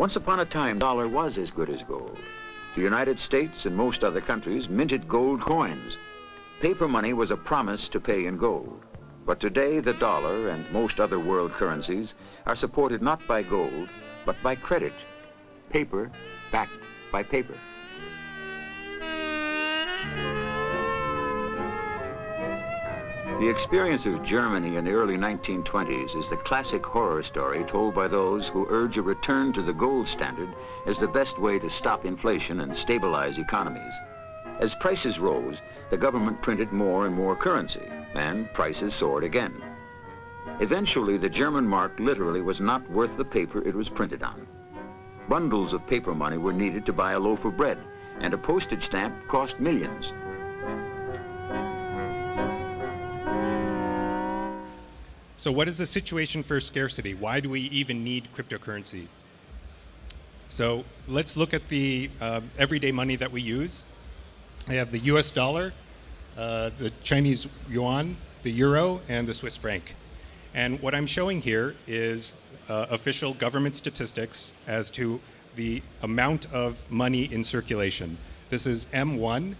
Once upon a time, dollar was as good as gold. The United States and most other countries minted gold coins. Paper money was a promise to pay in gold. But today, the dollar and most other world currencies are supported not by gold, but by credit. Paper backed by paper. The experience of Germany in the early 1920s is the classic horror story told by those who urge a return to the gold standard as the best way to stop inflation and stabilize economies. As prices rose, the government printed more and more currency, and prices soared again. Eventually, the German mark literally was not worth the paper it was printed on. Bundles of paper money were needed to buy a loaf of bread, and a postage stamp cost millions. So what is the situation for scarcity? Why do we even need cryptocurrency? So let's look at the uh, everyday money that we use. I have the US dollar, uh, the Chinese yuan, the euro, and the Swiss franc. And what I'm showing here is uh, official government statistics as to the amount of money in circulation. This is M1,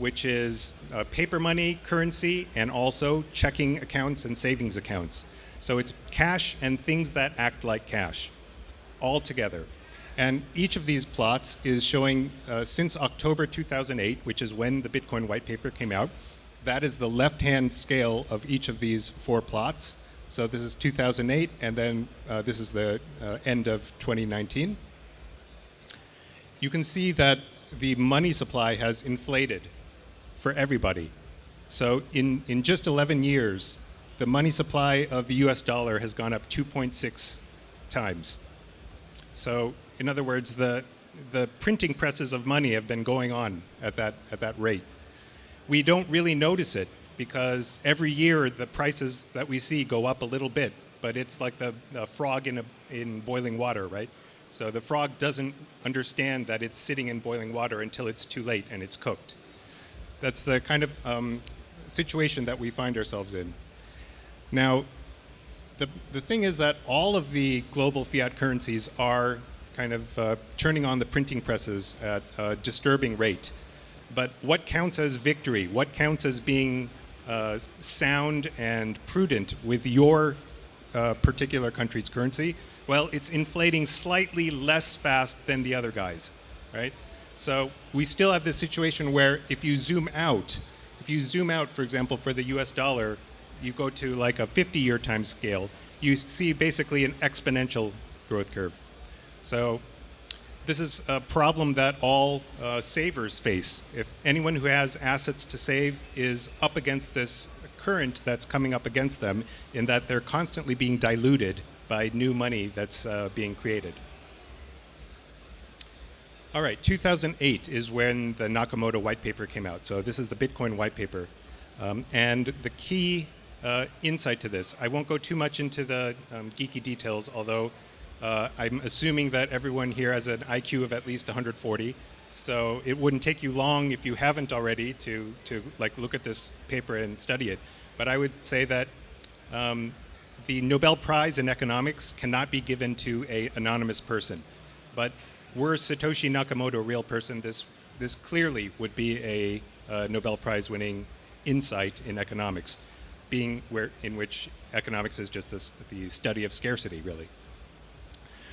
which is uh, paper money, currency, and also checking accounts and savings accounts. So it's cash and things that act like cash, all together. And each of these plots is showing uh, since October 2008, which is when the Bitcoin white paper came out. That is the left-hand scale of each of these four plots. So this is 2008, and then uh, this is the uh, end of 2019. You can see that the money supply has inflated for everybody. So in, in just 11 years, the money supply of the US dollar has gone up 2.6 times. So in other words, the, the printing presses of money have been going on at that, at that rate. We don't really notice it because every year the prices that we see go up a little bit, but it's like the, the frog in, a, in boiling water, right? So the frog doesn't understand that it's sitting in boiling water until it's too late and it's cooked. That's the kind of um, situation that we find ourselves in. Now, the, the thing is that all of the global fiat currencies are kind of uh, turning on the printing presses at a disturbing rate. But what counts as victory? What counts as being uh, sound and prudent with your uh, particular country's currency? Well, it's inflating slightly less fast than the other guys, right? So we still have this situation where if you zoom out, if you zoom out, for example, for the US dollar, you go to like a 50-year time scale, you see basically an exponential growth curve. So this is a problem that all uh, savers face. If anyone who has assets to save is up against this current that's coming up against them in that they're constantly being diluted by new money that's uh, being created. All right, 2008 is when the Nakamoto white paper came out. So this is the Bitcoin white paper. Um, and the key uh, insight to this, I won't go too much into the um, geeky details, although uh, I'm assuming that everyone here has an IQ of at least 140. So it wouldn't take you long if you haven't already to, to like look at this paper and study it. But I would say that um, the Nobel Prize in economics cannot be given to an anonymous person. But were Satoshi Nakamoto a real person, this, this clearly would be a uh, Nobel Prize winning insight in economics, being where, in which economics is just this, the study of scarcity, really.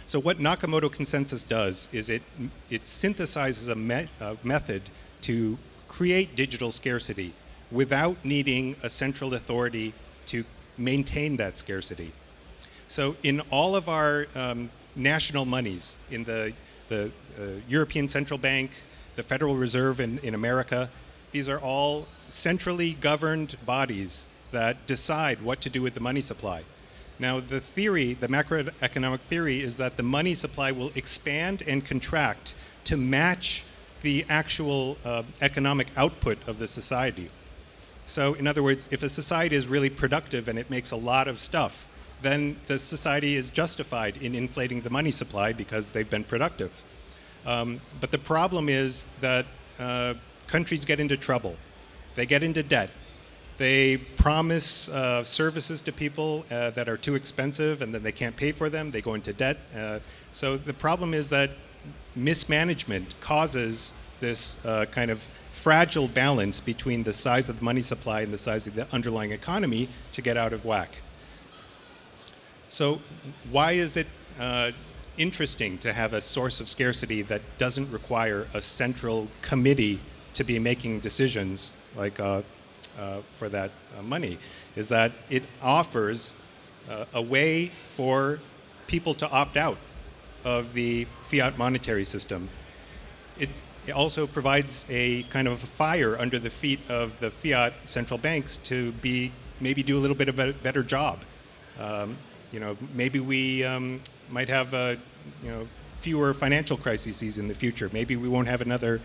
So what Nakamoto consensus does is it, it synthesizes a, me a method to create digital scarcity without needing a central authority to maintain that scarcity. So in all of our um, national monies, in the the uh, European Central Bank, the Federal Reserve in, in America. These are all centrally governed bodies that decide what to do with the money supply. Now, the theory, the macroeconomic theory, is that the money supply will expand and contract to match the actual uh, economic output of the society. So, in other words, if a society is really productive and it makes a lot of stuff, then the society is justified in inflating the money supply because they've been productive. Um, but the problem is that uh, countries get into trouble. They get into debt. They promise uh, services to people uh, that are too expensive and then they can't pay for them. They go into debt. Uh, so the problem is that mismanagement causes this uh, kind of fragile balance between the size of the money supply and the size of the underlying economy to get out of whack. So why is it uh, interesting to have a source of scarcity that doesn't require a central committee to be making decisions like uh, uh, for that uh, money? Is that it offers uh, a way for people to opt out of the fiat monetary system. It, it also provides a kind of a fire under the feet of the fiat central banks to be maybe do a little bit of a better job. Um, you know, maybe we um, might have uh, you know fewer financial crises in the future. Maybe we won't have another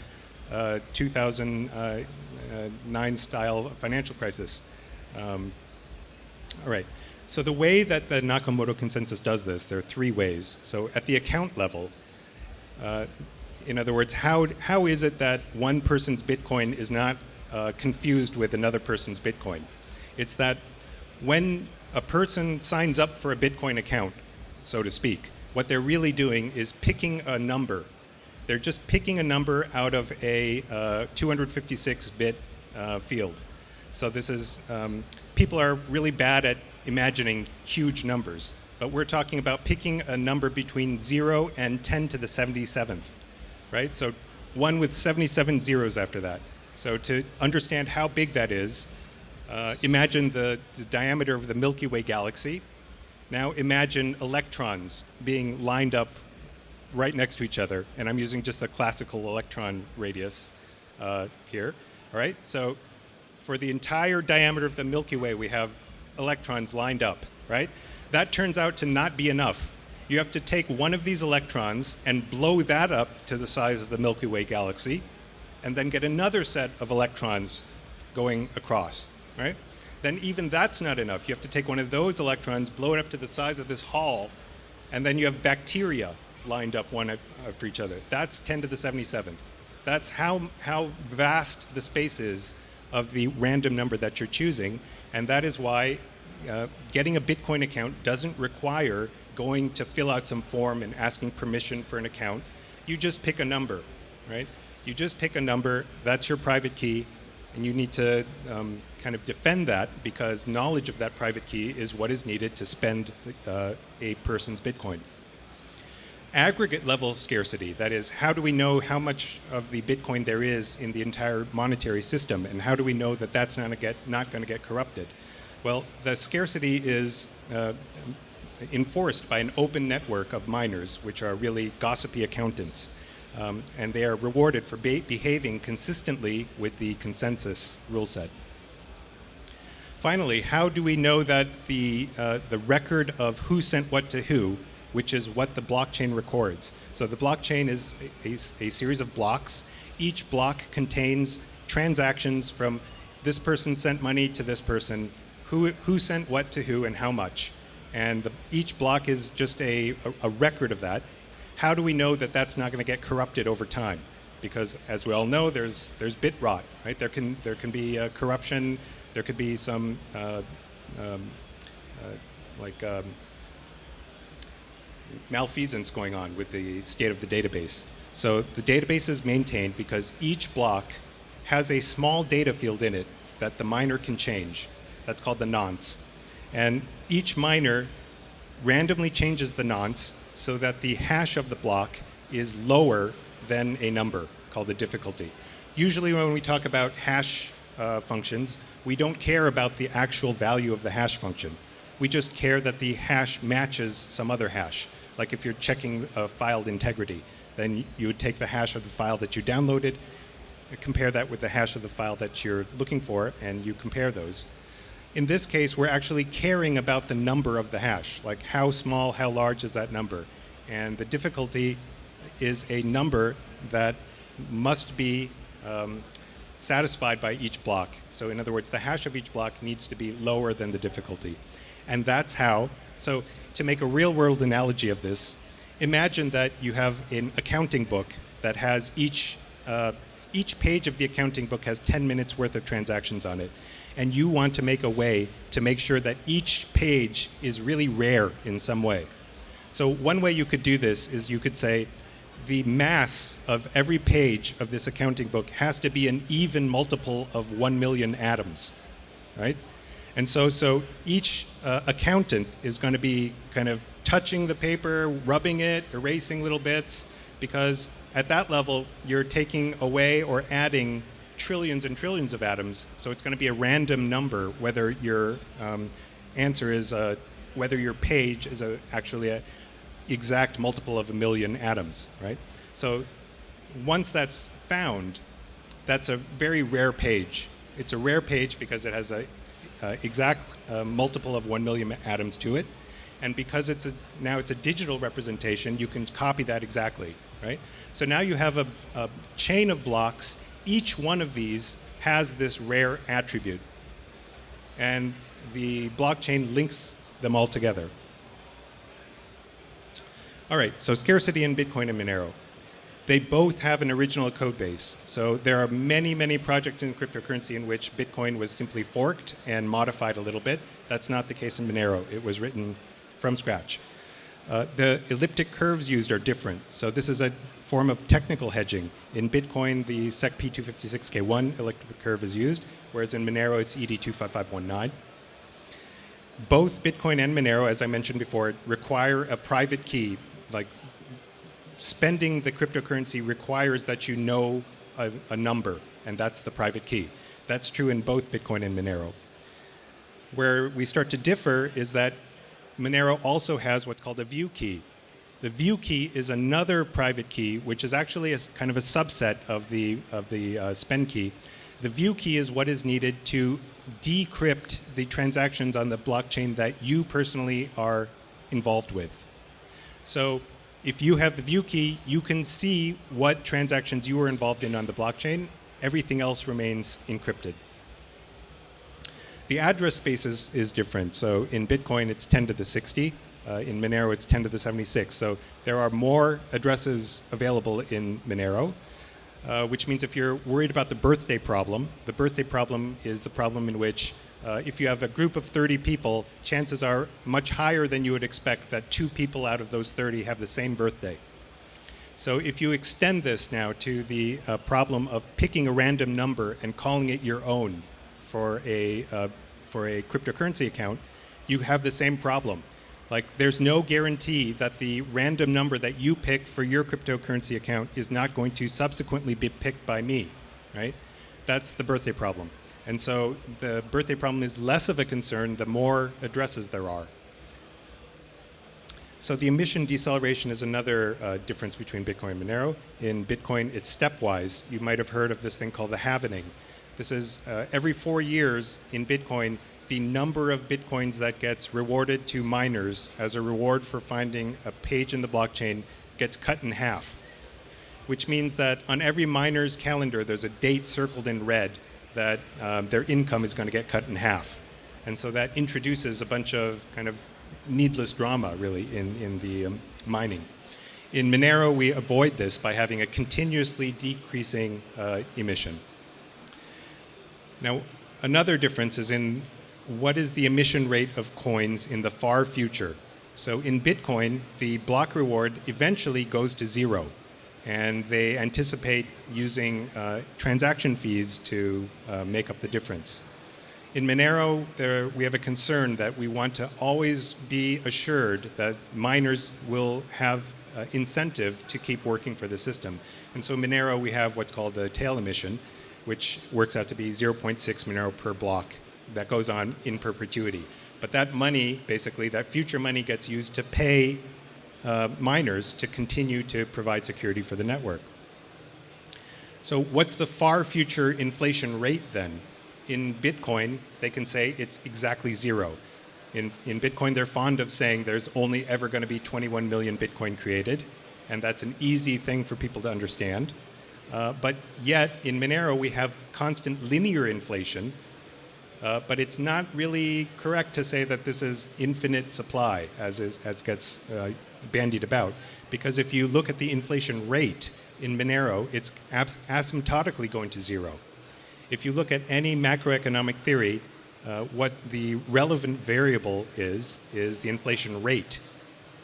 uh, 2009 uh, style financial crisis. Um, all right. So the way that the Nakamoto consensus does this, there are three ways. So at the account level, uh, in other words, how, how is it that one person's Bitcoin is not uh, confused with another person's Bitcoin? It's that when a person signs up for a Bitcoin account, so to speak, what they're really doing is picking a number. They're just picking a number out of a 256-bit uh, uh, field. So this is, um, people are really bad at imagining huge numbers, but we're talking about picking a number between 0 and 10 to the 77th, right? So one with 77 zeros after that. So to understand how big that is, uh, imagine the, the diameter of the Milky Way galaxy. Now imagine electrons being lined up right next to each other, and I'm using just the classical electron radius uh, here. All right, so for the entire diameter of the Milky Way, we have electrons lined up, right? That turns out to not be enough. You have to take one of these electrons and blow that up to the size of the Milky Way galaxy, and then get another set of electrons going across right? Then even that's not enough. You have to take one of those electrons, blow it up to the size of this hall, and then you have bacteria lined up one after each other. That's 10 to the 77th. That's how, how vast the space is of the random number that you're choosing, and that is why uh, getting a Bitcoin account doesn't require going to fill out some form and asking permission for an account. You just pick a number, right? You just pick a number, that's your private key, and you need to um, kind of defend that because knowledge of that private key is what is needed to spend uh, a person's Bitcoin. Aggregate level scarcity, that is, how do we know how much of the Bitcoin there is in the entire monetary system, and how do we know that that's not, get, not going to get corrupted? Well, the scarcity is uh, enforced by an open network of miners, which are really gossipy accountants. Um, and they are rewarded for be behaving consistently with the consensus rule set. Finally, how do we know that the, uh, the record of who sent what to who, which is what the blockchain records? So the blockchain is a, a, series of blocks. Each block contains transactions from this person sent money to this person, who, who sent what to who and how much. And the, each block is just a, a, a record of that how do we know that that's not going to get corrupted over time? Because as we all know, there's, there's bit rot, right? There can, there can be uh, corruption, there could be some uh, um, uh, like um, malfeasance going on with the state of the database. So the database is maintained because each block has a small data field in it that the miner can change. That's called the nonce. And each miner randomly changes the nonce so that the hash of the block is lower than a number called the difficulty. Usually when we talk about hash uh, functions, we don't care about the actual value of the hash function. We just care that the hash matches some other hash. Like if you're checking a filed integrity, then you would take the hash of the file that you downloaded, compare that with the hash of the file that you're looking for, and you compare those. In this case, we're actually caring about the number of the hash, like how small, how large is that number. And the difficulty is a number that must be um, satisfied by each block. So in other words, the hash of each block needs to be lower than the difficulty. And that's how, so to make a real world analogy of this, imagine that you have an accounting book that has each, uh, each page of the accounting book has 10 minutes worth of transactions on it and you want to make a way to make sure that each page is really rare in some way. So one way you could do this is you could say the mass of every page of this accounting book has to be an even multiple of 1 million atoms, right? And so, so each uh, accountant is going to be kind of touching the paper, rubbing it, erasing little bits, because at that level, you're taking away or adding trillions and trillions of atoms. So it's going to be a random number whether your um, answer is, a, whether your page is a, actually a exact multiple of a million atoms, right? So once that's found, that's a very rare page. It's a rare page because it has a uh, exact uh, multiple of 1 million atoms to it. And because it's a, now it's a digital representation, you can copy that exactly, right? So now you have a, a chain of blocks. Each one of these has this rare attribute. And the blockchain links them all together. All right, so scarcity in Bitcoin and Monero. They both have an original code base. So there are many, many projects in cryptocurrency in which Bitcoin was simply forked and modified a little bit. That's not the case in Monero. It was written from scratch. Uh, the elliptic curves used are different. So this is a form of technical hedging. In Bitcoin, the SEC P256K1 elliptic curve is used, whereas in Monero, it's ED25519. Both Bitcoin and Monero, as I mentioned before, require a private key, like spending the cryptocurrency requires that you know a, a, number, and that's the private key. That's true in both Bitcoin and Monero. Where we start to differ is that Monero also has what's called a view key. The view key is another private key, which is actually a kind of a subset of the, of the uh, spend key. The view key is what is needed to decrypt the transactions on the blockchain that you personally are involved with. So if you have the view key, you can see what transactions you were involved in on the blockchain. Everything else remains encrypted. The address space is, is different. So in Bitcoin, it's 10 to the 60. Uh, in Monero, it's 10 to the 76. So there are more addresses available in Monero, uh, which means if you're worried about the birthday problem, the birthday problem is the problem in which uh, if you have a group of 30 people, chances are much higher than you would expect that two people out of those 30 have the same birthday. So if you extend this now to the uh, problem of picking a random number and calling it your own for a, uh, for a cryptocurrency account, you have the same problem. Like there's no guarantee that the random number that you pick for your cryptocurrency account is not going to subsequently be picked by me, right? That's the birthday problem. And so the birthday problem is less of a concern the more addresses there are. So the emission deceleration is another uh, difference between Bitcoin and Monero. In Bitcoin, it's stepwise. You might have heard of this thing called the halvening. This is uh, every four years in Bitcoin, the number of Bitcoins that gets rewarded to miners as a reward for finding a page in the blockchain gets cut in half, which means that on every miner's calendar, there's a date circled in red that um, their income is going to get cut in half. And so that introduces a bunch of kind of needless drama, really, in, in the um, mining. In Monero, we avoid this by having a continuously decreasing uh, emission. Now, another difference is in what is the emission rate of coins in the far future. So in Bitcoin, the block reward eventually goes to zero and they anticipate using uh, transaction fees to uh, make up the difference. In Monero, there, we have a concern that we want to always be assured that miners will have uh, incentive to keep working for the system. And so Monero, we have what's called the tail emission, which works out to be 0.6 Monero per block that goes on in perpetuity. But that money, basically, that future money gets used to pay uh, miners to continue to provide security for the network. So what's the far future inflation rate then? In Bitcoin, they can say it's exactly zero. In, in Bitcoin, they're fond of saying there's only ever going to be 21 million Bitcoin created, and that's an easy thing for people to understand. Uh, but yet, in Monero, we have constant linear inflation, uh, but it's not really correct to say that this is infinite supply, as, is, as gets uh, bandied about. Because if you look at the inflation rate in Monero, it's asymptotically going to zero. if you look at any macroeconomic theory, uh, what the relevant variable is, is the inflation rate.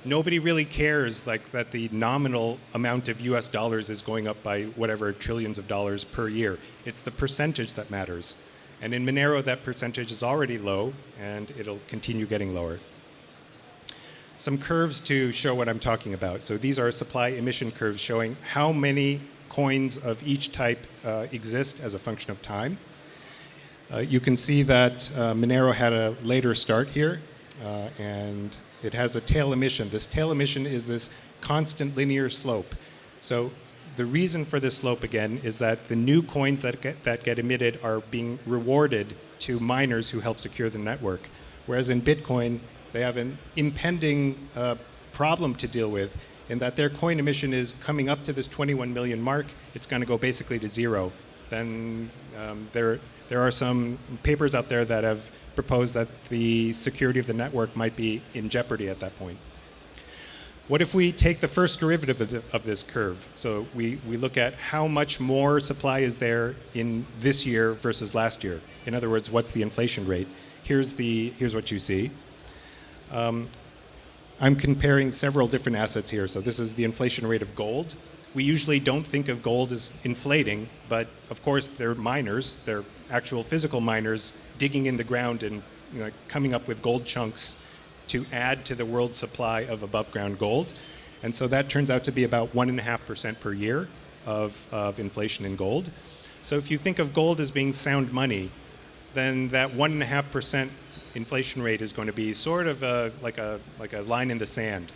Nobody really cares like that the nominal amount of US dollars is going up by whatever trillions of dollars per year. It's the percentage that matters. And in Monero, that percentage is already low, and it'll continue getting lower. Some curves to show what I'm talking about. So these are supply emission curves showing how many coins of each type uh, exist as a function of time. Uh, you can see that uh, Monero had a later start here, uh, and it has a tail emission. This tail emission is this constant linear slope. So the reason for this slope again is that the new coins that get, that get emitted are being rewarded to miners who help secure the network. Whereas in Bitcoin, they have an impending uh, problem to deal with in that their coin emission is coming up to this 21 million mark. It's going to go basically to zero. Then um, there, there are some papers out there that have proposed that the security of the network might be in jeopardy at that point. What if we take the first derivative of, the, of, this curve? So we, we look at how much more supply is there in this year versus last year. In other words, what's the inflation rate? Here's, the, here's what you see. Um, I'm comparing several different assets here. So this is the inflation rate of gold. We usually don't think of gold as inflating, but of course they're miners. They're actual physical miners digging in the ground and you know, coming up with gold chunks to add to the world supply of above ground gold. And so that turns out to be about 1.5% per year of, of inflation in gold. So if you think of gold as being sound money, then that 1.5% inflation rate is going to be sort of a, like, a, like a line in the sand.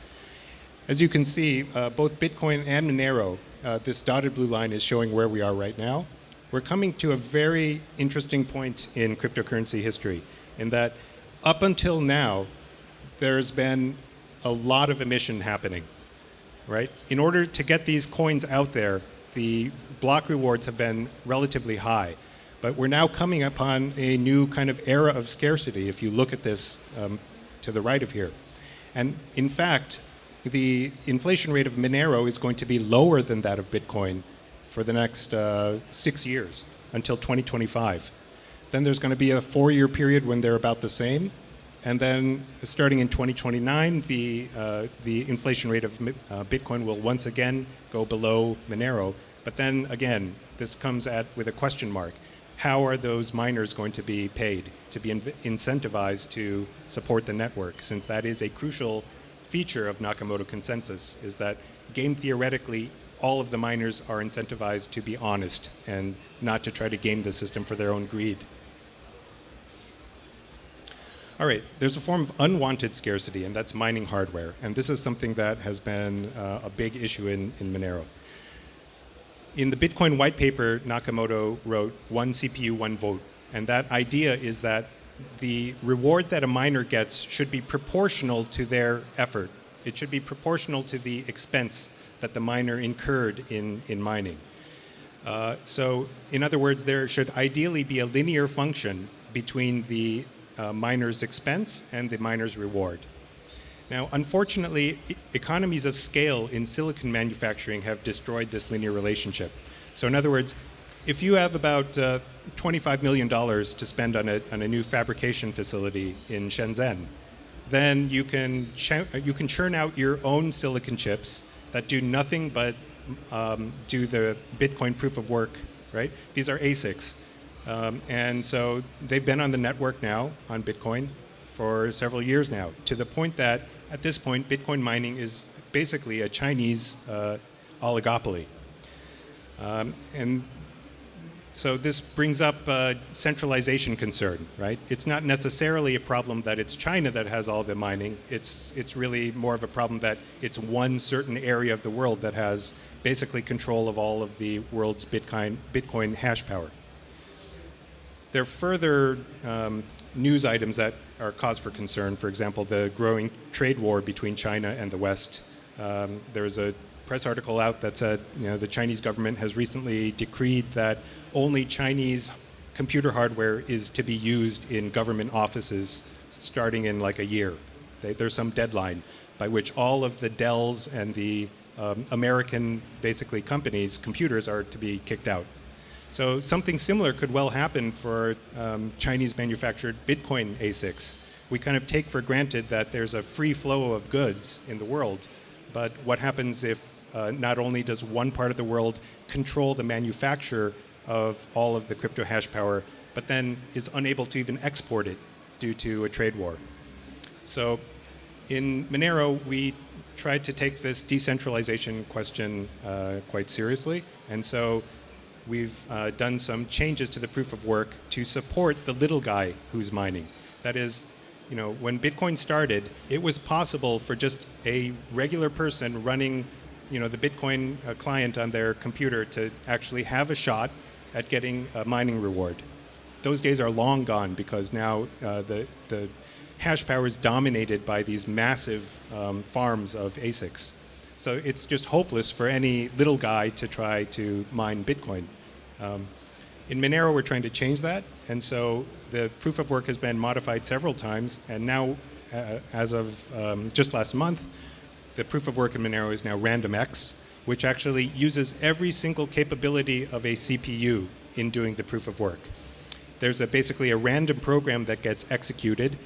As you can see, uh, both Bitcoin and Monero, uh, this dotted blue line is showing where we are right now. We're coming to a very interesting point in cryptocurrency history in that up until now, there's been a lot of emission happening, right? In order to get these coins out there, the block rewards have been relatively high. But we're now coming upon a new kind of era of scarcity if you look at this um, to the right of here. And in fact, the inflation rate of Monero is going to be lower than that of Bitcoin for the next uh, six years until 2025. Then there's going to be a four-year period when they're about the same. And then starting in 2029, the, uh, the inflation rate of uh, Bitcoin will once again go below Monero. But then again, this comes at with a question mark how are those miners going to be paid to be in incentivized to support the network since that is a crucial feature of Nakamoto consensus is that game theoretically all of the miners are incentivized to be honest and not to try to game the system for their own greed. All right, there's a form of unwanted scarcity, and that's mining hardware. And this is something that has been uh, a big issue in, in Monero in the Bitcoin white paper, Nakamoto wrote one CPU, one vote. And that idea is that the reward that a miner gets should be proportional to their effort. It should be proportional to the expense that the miner incurred in, in mining. Uh, so, in other words, there should ideally be a linear function between the uh, miner's expense and the miner's reward. Now, unfortunately, economies of scale in silicon manufacturing have destroyed this linear relationship. So in other words, if you have about uh, $25 million to spend on a, on a new fabrication facility in Shenzhen, then you can, you can churn out your own silicon chips that do nothing but um, do the Bitcoin proof of work, right? These are ASICs. Um, and so they've been on the network now on Bitcoin for several years now, to the point that at this point, Bitcoin mining is basically a Chinese uh, oligopoly. Um, and so this brings up a centralization concern, right? It's not necessarily a problem that it's China that has all the mining. It's, it's really more of a problem that it's one certain area of the world that has basically control of all of the world's Bitcoin, Bitcoin hash power. There are further um, news items that are cause for concern. For example, the growing trade war between China and the West. Um, there was a press article out that said you know, the Chinese government has recently decreed that only Chinese computer hardware is to be used in government offices starting in like a year. They, there's some deadline by which all of the Dells and the um, American, basically, companies' computers are to be kicked out. So something similar could well happen for um, Chinese manufactured Bitcoin ASICs. We kind of take for granted that there's a free flow of goods in the world, but what happens if uh, not only does one part of the world control the manufacture of all of the crypto hash power, but then is unable to even export it due to a trade war. So in Monero, we tried to take this decentralization question uh, quite seriously. And so we've uh, done some changes to the proof of work to support the little guy who's mining. That is, you know, when Bitcoin started, it was possible for just a regular person running, you know, the Bitcoin uh, client on their computer to actually have a shot at getting a mining reward. Those days are long gone because now uh, the, the hash power is dominated by these massive um, farms of ASICs. So it's just hopeless for any little guy to try to mine Bitcoin. Um, in Monero, we're trying to change that, and so the proof of work has been modified several times, and now, uh, as of um, just last month, the proof of work in Monero is now RandomX, which actually uses every single capability of a CPU in doing the proof of work. There's a, basically a random program that gets executed,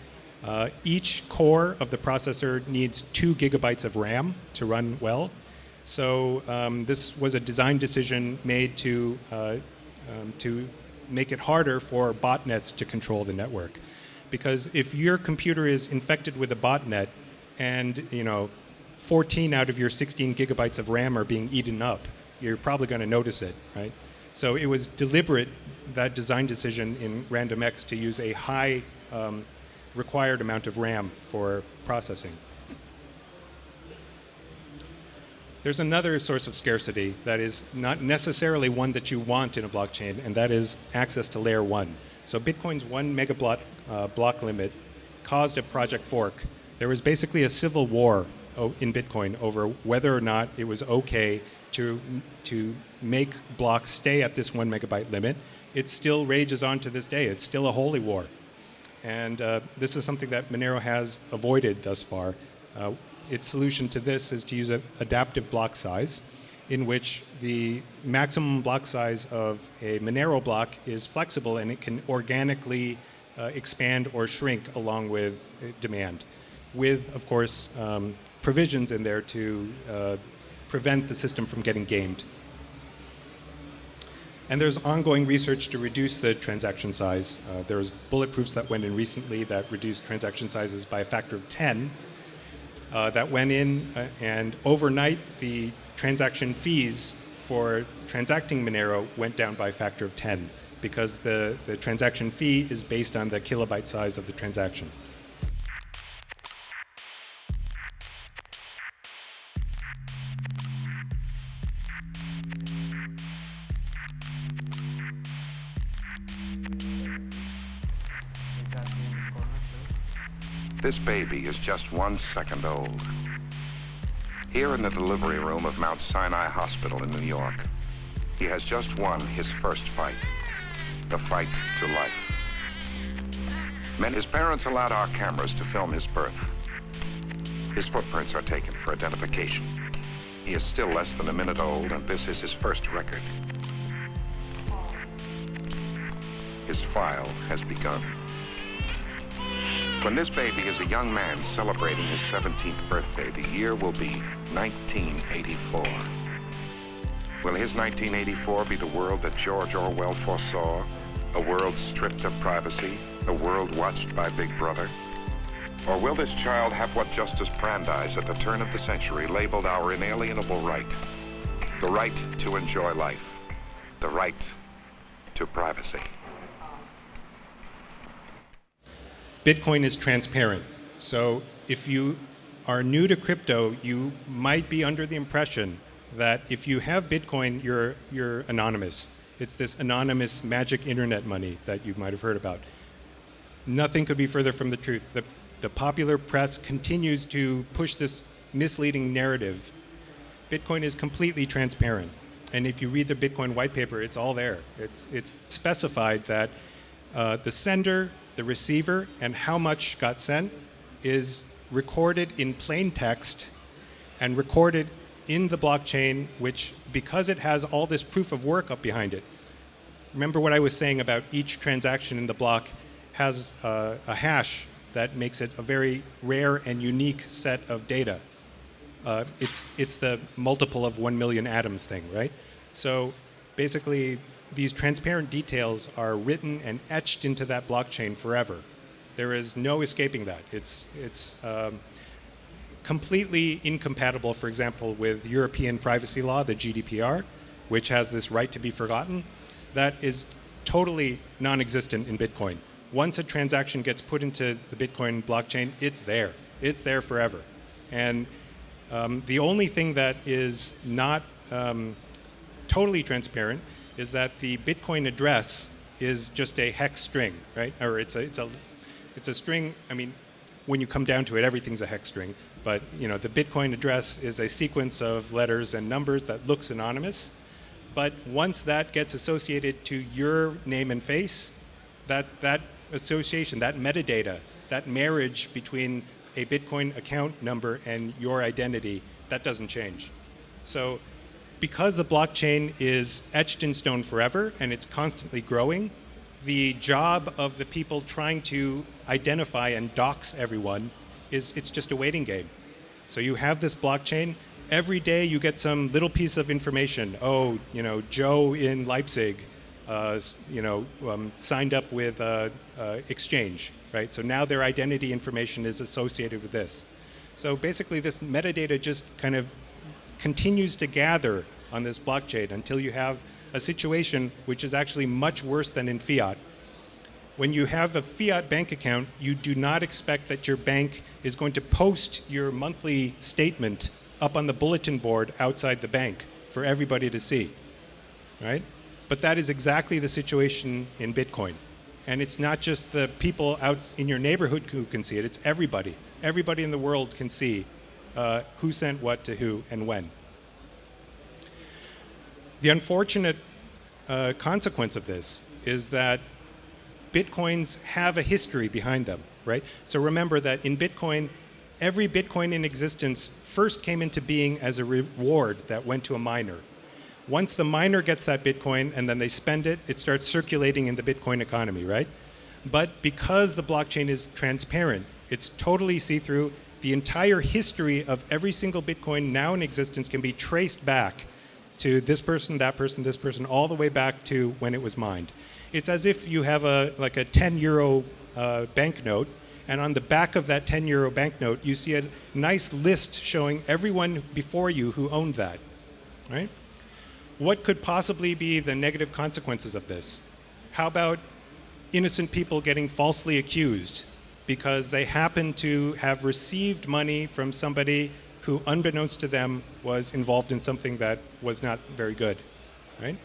uh, each core of the processor needs two gigabytes of RAM to run well. So um, this was a design decision made to, uh, um, to make it harder for botnets to control the network. Because if your computer is infected with a botnet and you know 14 out of your 16 gigabytes of RAM are being eaten up, you're probably going to notice it, right? So it was deliberate, that design decision in RandomX to use a high um, required amount of RAM for processing. There's another source of scarcity that is not necessarily one that you want in a blockchain, and that is access to layer one. So Bitcoin's one megablock uh, block limit caused a project fork. There was basically a civil war in Bitcoin over whether or not it was okay to, to make blocks stay at this one megabyte limit. It still rages on to this day. It's still a holy war. And uh, this is something that Monero has avoided thus far. Uh, its solution to this is to use an adaptive block size in which the maximum block size of a Monero block is flexible and it can organically uh, expand or shrink along with uh, demand, with, of course, um, provisions in there to uh, prevent the system from getting gamed. And there's ongoing research to reduce the transaction size. Uh, there's bulletproofs that went in recently that reduced transaction sizes by a factor of 10. Uh, that went in, uh, and overnight the transaction fees for transacting Monero went down by a factor of 10 because the, the transaction fee is based on the kilobyte size of the transaction. This baby is just one second old. Here in the delivery room of Mount Sinai Hospital in New York, he has just won his first fight, the fight to life. Men, his parents allowed our cameras to film his birth. His footprints are taken for identification. He is still less than a minute old, and this is his first record. His file has begun. When this baby is a young man celebrating his 17th birthday, the year will be 1984. Will his 1984 be the world that George Orwell foresaw? A world stripped of privacy? A world watched by Big Brother? Or will this child have what Justice Brandeis at the turn of the century labeled our inalienable right? The right to enjoy life. The right to privacy. Bitcoin is transparent. So if you are new to crypto, you might be under the impression that if you have Bitcoin, you're, you're anonymous. It's this anonymous magic internet money that you might have heard about. Nothing could be further from the truth. The, the popular press continues to push this misleading narrative. Bitcoin is completely transparent. And if you read the Bitcoin white paper, it's all there. It's, it's specified that uh, the sender the receiver and how much got sent is recorded in plain text and recorded in the blockchain, which, because it has all this proof of work up behind it, remember what I was saying about each transaction in the block has uh, a hash that makes it a very rare and unique set of data. Uh, it's, it's the multiple of one million atoms thing, right? So basically, these transparent details are written and etched into that blockchain forever. There is no escaping that. It's, it's um, completely incompatible, for example, with European privacy law, the GDPR, which has this right to be forgotten. That is totally non-existent in Bitcoin. Once a transaction gets put into the Bitcoin blockchain, it's there. It's there forever. And um, the only thing that is not um, totally transparent is that the Bitcoin address is just a hex string, right? Or it's a, it's a, it's a string, I mean, when you come down to it, everything's a hex string. But you know, the Bitcoin address is a sequence of letters and numbers that looks anonymous. But once that gets associated to your name and face, that, that association, that metadata, that marriage between a Bitcoin account number and your identity, that doesn't change. So because the blockchain is etched in stone forever and it's constantly growing, the job of the people trying to identify and dox everyone is it's just a waiting game. So you have this blockchain. Every day you get some little piece of information. Oh, you know, Joe in Leipzig, uh, you know, um, signed up with uh, uh, Exchange, right? So now their identity information is associated with this. So basically, this metadata just kind of continues to gather on this blockchain until you have a situation which is actually much worse than in fiat. When you have a fiat bank account, you do not expect that your bank is going to post your monthly statement up on the bulletin board outside the bank for everybody to see, right? But that is exactly the situation in Bitcoin. And it's not just the people out in your neighborhood who can see it, it's everybody. Everybody in the world can see uh, who sent what to who and when. The unfortunate uh, consequence of this is that Bitcoins have a history behind them, right? So remember that in Bitcoin, every Bitcoin in existence first came into being as a reward that went to a miner. Once the miner gets that Bitcoin and then they spend it, it starts circulating in the Bitcoin economy, right? But because the blockchain is transparent, it's totally see-through, the entire history of every single Bitcoin now in existence can be traced back to this person, that person, this person, all the way back to when it was mined. It's as if you have a like a 10 euro uh, banknote, and on the back of that 10 euro banknote, you see a nice list showing everyone before you who owned that, right? What could possibly be the negative consequences of this? How about innocent people getting falsely accused because they happen to have received money from somebody who, unbeknownst to them, was involved in something that was not very good, right?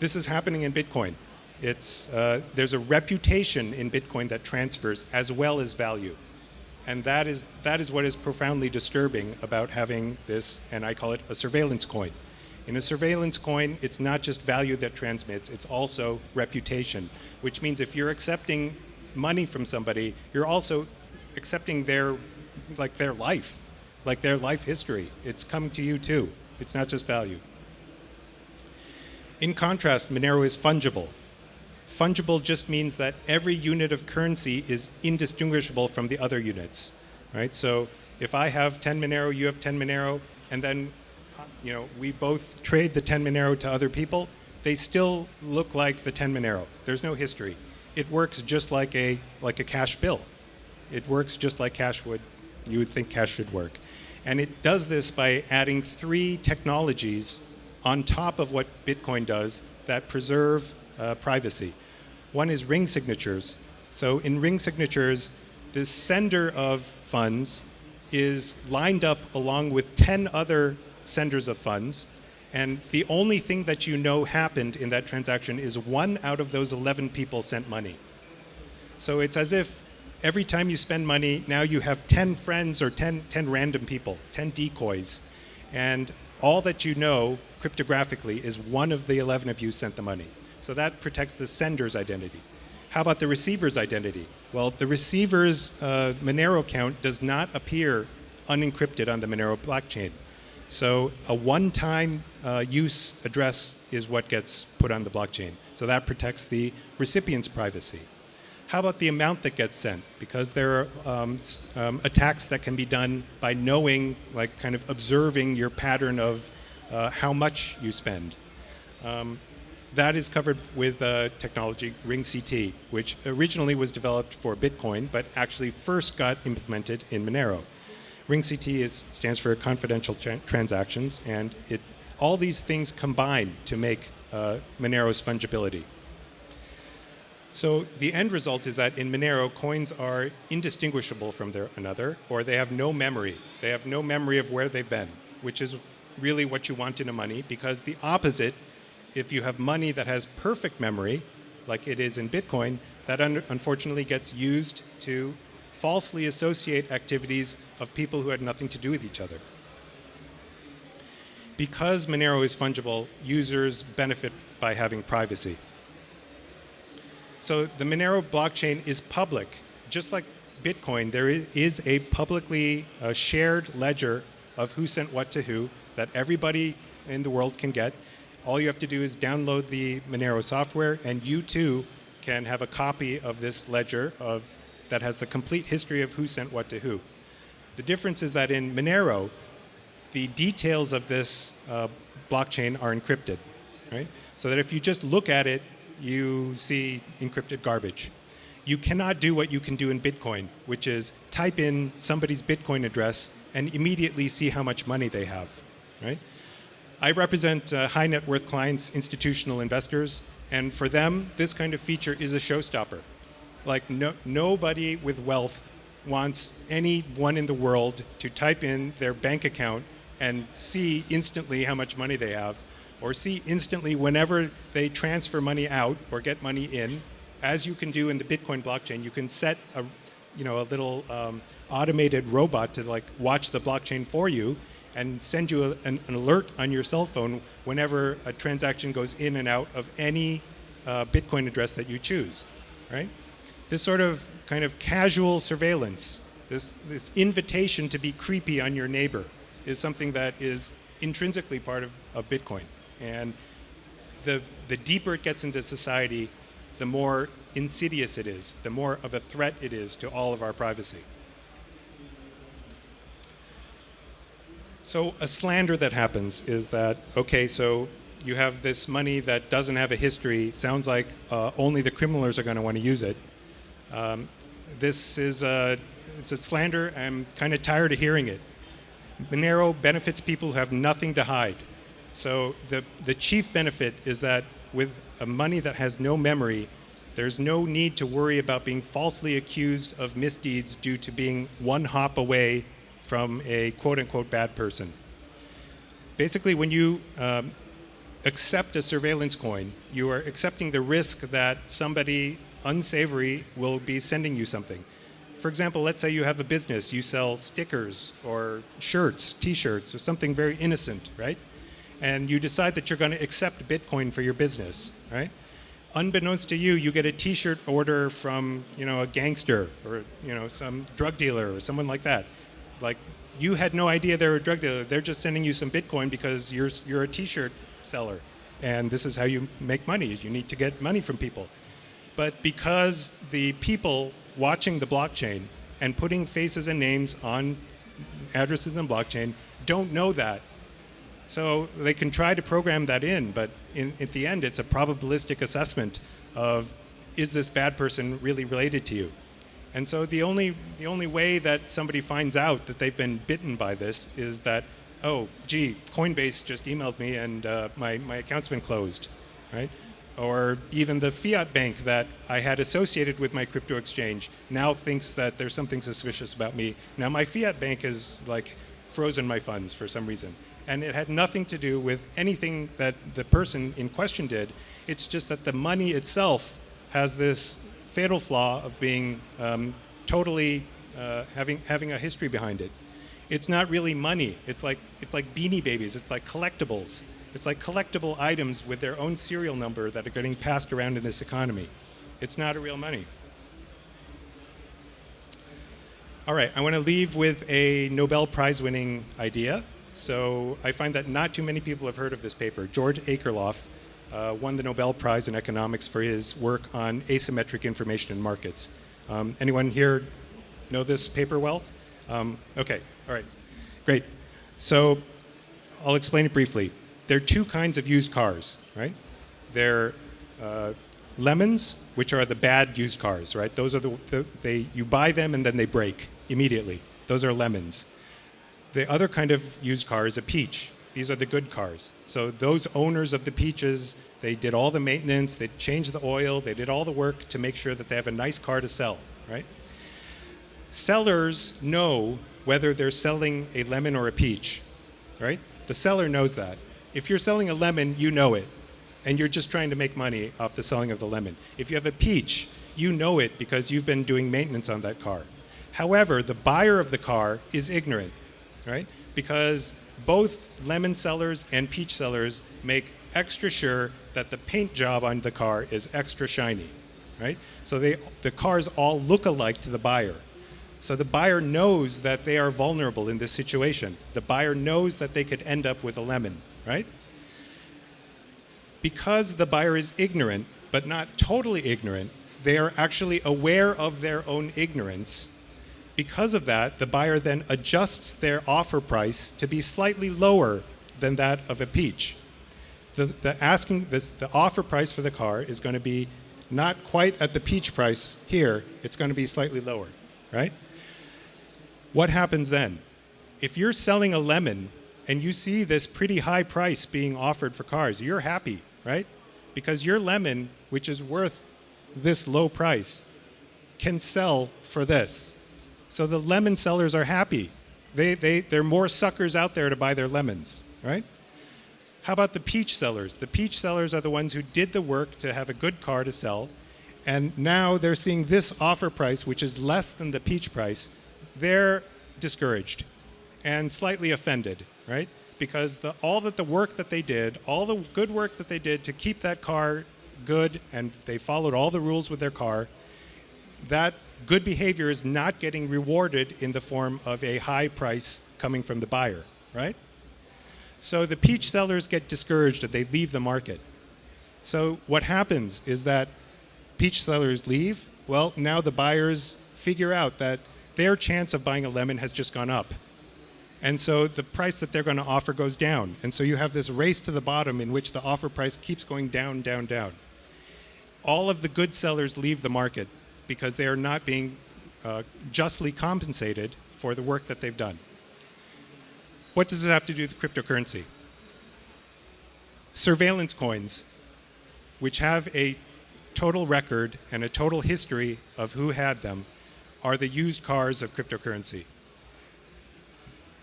This is happening in Bitcoin. It's, uh, there's a reputation in Bitcoin that transfers as well as value. And that is, that is what is profoundly disturbing about having this, and I call it a surveillance coin. In a surveillance coin, it's not just value that transmits, it's also reputation, which means if you're accepting money from somebody, you're also accepting their, like their life, like their life history. It's coming to you too. It's not just value. In contrast, Monero is fungible. Fungible just means that every unit of currency is indistinguishable from the other units, right? So if I have 10 Monero, you have 10 Monero, and then you know, we both trade the 10 Monero to other people, they still look like the 10 Monero. There's no history. It works just like a, like a cash bill. It works just like cash would, you would think cash should work. And it does this by adding three technologies on top of what Bitcoin does that preserve uh, privacy. One is ring signatures. So in ring signatures, the sender of funds is lined up along with 10 other senders of funds. And the only thing that you know happened in that transaction is one out of those 11 people sent money. So it's as if every time you spend money, now you have 10 friends or 10, 10 random people, 10 decoys. And all that you know cryptographically is one of the 11 of you sent the money. So that protects the sender's identity. How about the receiver's identity? Well, the receiver's uh, Monero account does not appear unencrypted on the Monero blockchain. So a one-time uh, use address is what gets put on the blockchain. So that protects the recipient's privacy. How about the amount that gets sent? Because there are um, um, attacks that can be done by knowing, like kind of observing your pattern of uh, how much you spend. Um, that is covered with uh, technology RingCT, which originally was developed for Bitcoin, but actually first got implemented in Monero. RingCT is, stands for confidential tra transactions, and it, all these things combine to make uh, Monero's fungibility. So the end result is that in Monero, coins are indistinguishable from their another, or they have no memory. They have no memory of where they've been, which is really what you want in a money, because the opposite, if you have money that has perfect memory, like it is in Bitcoin, that un unfortunately gets used to falsely associate activities of people who had nothing to do with each other. Because Monero is fungible, users benefit by having privacy. So the Monero blockchain is public. Just like Bitcoin, there is a publicly uh, shared ledger of who sent what to who that everybody in the world can get. All you have to do is download the Monero software, and you too can have a copy of this ledger of, that has the complete history of who sent what to who. The difference is that in Monero, the details of this uh, blockchain are encrypted, right? So that if you just look at it you see encrypted garbage. You cannot do what you can do in Bitcoin, which is type in somebody's Bitcoin address and immediately see how much money they have, right? I represent uh, high net worth clients, institutional investors, and for them, this kind of feature is a showstopper. Like no, nobody with wealth wants anyone in the world to type in their bank account and see instantly how much money they have or see instantly whenever they transfer money out or get money in, as you can do in the Bitcoin blockchain, you can set a, you know, a little um, automated robot to like watch the blockchain for you and send you a, an, an, alert on your cell phone whenever a transaction goes in and out of any uh, Bitcoin address that you choose, right? This sort of kind of casual surveillance, this, this invitation to be creepy on your neighbor is something that is intrinsically part of, of Bitcoin. And the, the deeper it gets into society, the more insidious it is, the more of a threat it is to all of our privacy. So a slander that happens is that, okay, so you have this money that doesn't have a history, sounds like uh, only the criminals are going to want to use it. Um, this is a, it's a slander, I'm kind of tired of hearing it. Monero benefits people who have nothing to hide. So the, the chief benefit is that with a money that has no memory, there's no need to worry about being falsely accused of misdeeds due to being one hop away from a quote unquote bad person. Basically, when you um, accept a surveillance coin, you are accepting the risk that somebody unsavory will be sending you something. For example, let's say you have a business, you sell stickers or shirts, t-shirts, or something very innocent, right? and you decide that you're going to accept Bitcoin for your business, right? Unbeknownst to you, you get a T-shirt order from you know a gangster or you know some drug dealer or someone like that. Like you had no idea they're a drug dealer. They're just sending you some Bitcoin because you're you're a T-shirt seller, and this is how you make money. You need to get money from people. But because the people watching the blockchain and putting faces and names on addresses in the blockchain don't know that so they can try to program that in, but in, at the end, it's a probabilistic assessment of is this bad person really related to you? And so the only, the only way that somebody finds out that they've been bitten by this is that, oh, gee, Coinbase just emailed me and uh, my, my account's been closed, right? Or even the fiat bank that I had associated with my crypto exchange now thinks that there's something suspicious about me. Now my fiat bank is like frozen my funds for some reason and it had nothing to do with anything that the person in question did. It's just that the money itself has this fatal flaw of being um, totally uh, having having a history behind it. It's not really money. It's like it's like beanie babies. It's like collectibles. It's like collectible items with their own serial number that are getting passed around in this economy. It's not a real money. All right, I want to leave with a Nobel Prize winning idea So I find that not too many people have heard of this paper. George Akerlof uh, won the Nobel Prize in economics for his work on asymmetric information in markets. Um, anyone here know this paper well? Um, okay, all right, great. So I'll explain it briefly. There are two kinds of used cars, right? There uh, lemons, which are the bad used cars, right? Those are the, the, they you buy them and then they break immediately. Those are lemons. The other kind of used car is a peach. These are the good cars. So those owners of the peaches, they did all the maintenance, they changed the oil, they did all the work to make sure that they have a nice car to sell, right? Sellers know whether they're selling a lemon or a peach, right? The seller knows that. If you're selling a lemon, you know it and you're just trying to make money off the selling of the lemon. If you have a peach, you know it because you've been doing maintenance on that car. However, the buyer of the car is ignorant, right? Because both lemon sellers and peach sellers make extra sure that the paint job on the car is extra shiny, right? So they, the cars all look alike to the buyer. So the buyer knows that they are vulnerable in this situation. The buyer knows that they could end up with a lemon, right? because the buyer is ignorant, but not totally ignorant, they are actually aware of their own ignorance. Because of that, the buyer then adjusts their offer price to be slightly lower than that of a peach. The, the asking this, the offer price for the car is going to be not quite at the peach price here, it's going to be slightly lower, right? What happens then? If you're selling a lemon and you see this pretty high price being offered for cars, you're happy right? Because your lemon, which is worth this low price, can sell for this. So the lemon sellers are happy. They, they, there are more suckers out there to buy their lemons, right? How about the peach sellers? The peach sellers are the ones who did the work to have a good car to sell, and now they're seeing this offer price, which is less than the peach price. They're discouraged and slightly offended, right? because the, all that the work that they did, all the good work that they did to keep that car good, and they followed all the rules with their car, that good behavior is not getting rewarded in the form of a high price coming from the buyer, right? So the peach sellers get discouraged and they leave the market. So what happens is that peach sellers leave. Well, now the buyers figure out that their chance of buying a lemon has just gone up. And so the price that they're going to offer goes down. And so you have this race to the bottom in which the offer price keeps going down, down, down. All of the good sellers leave the market because they are not being uh, justly compensated for the work that they've done. What does this have to do with cryptocurrency? Surveillance coins, which have a total record and a total history of who had them, are the used cars of cryptocurrency.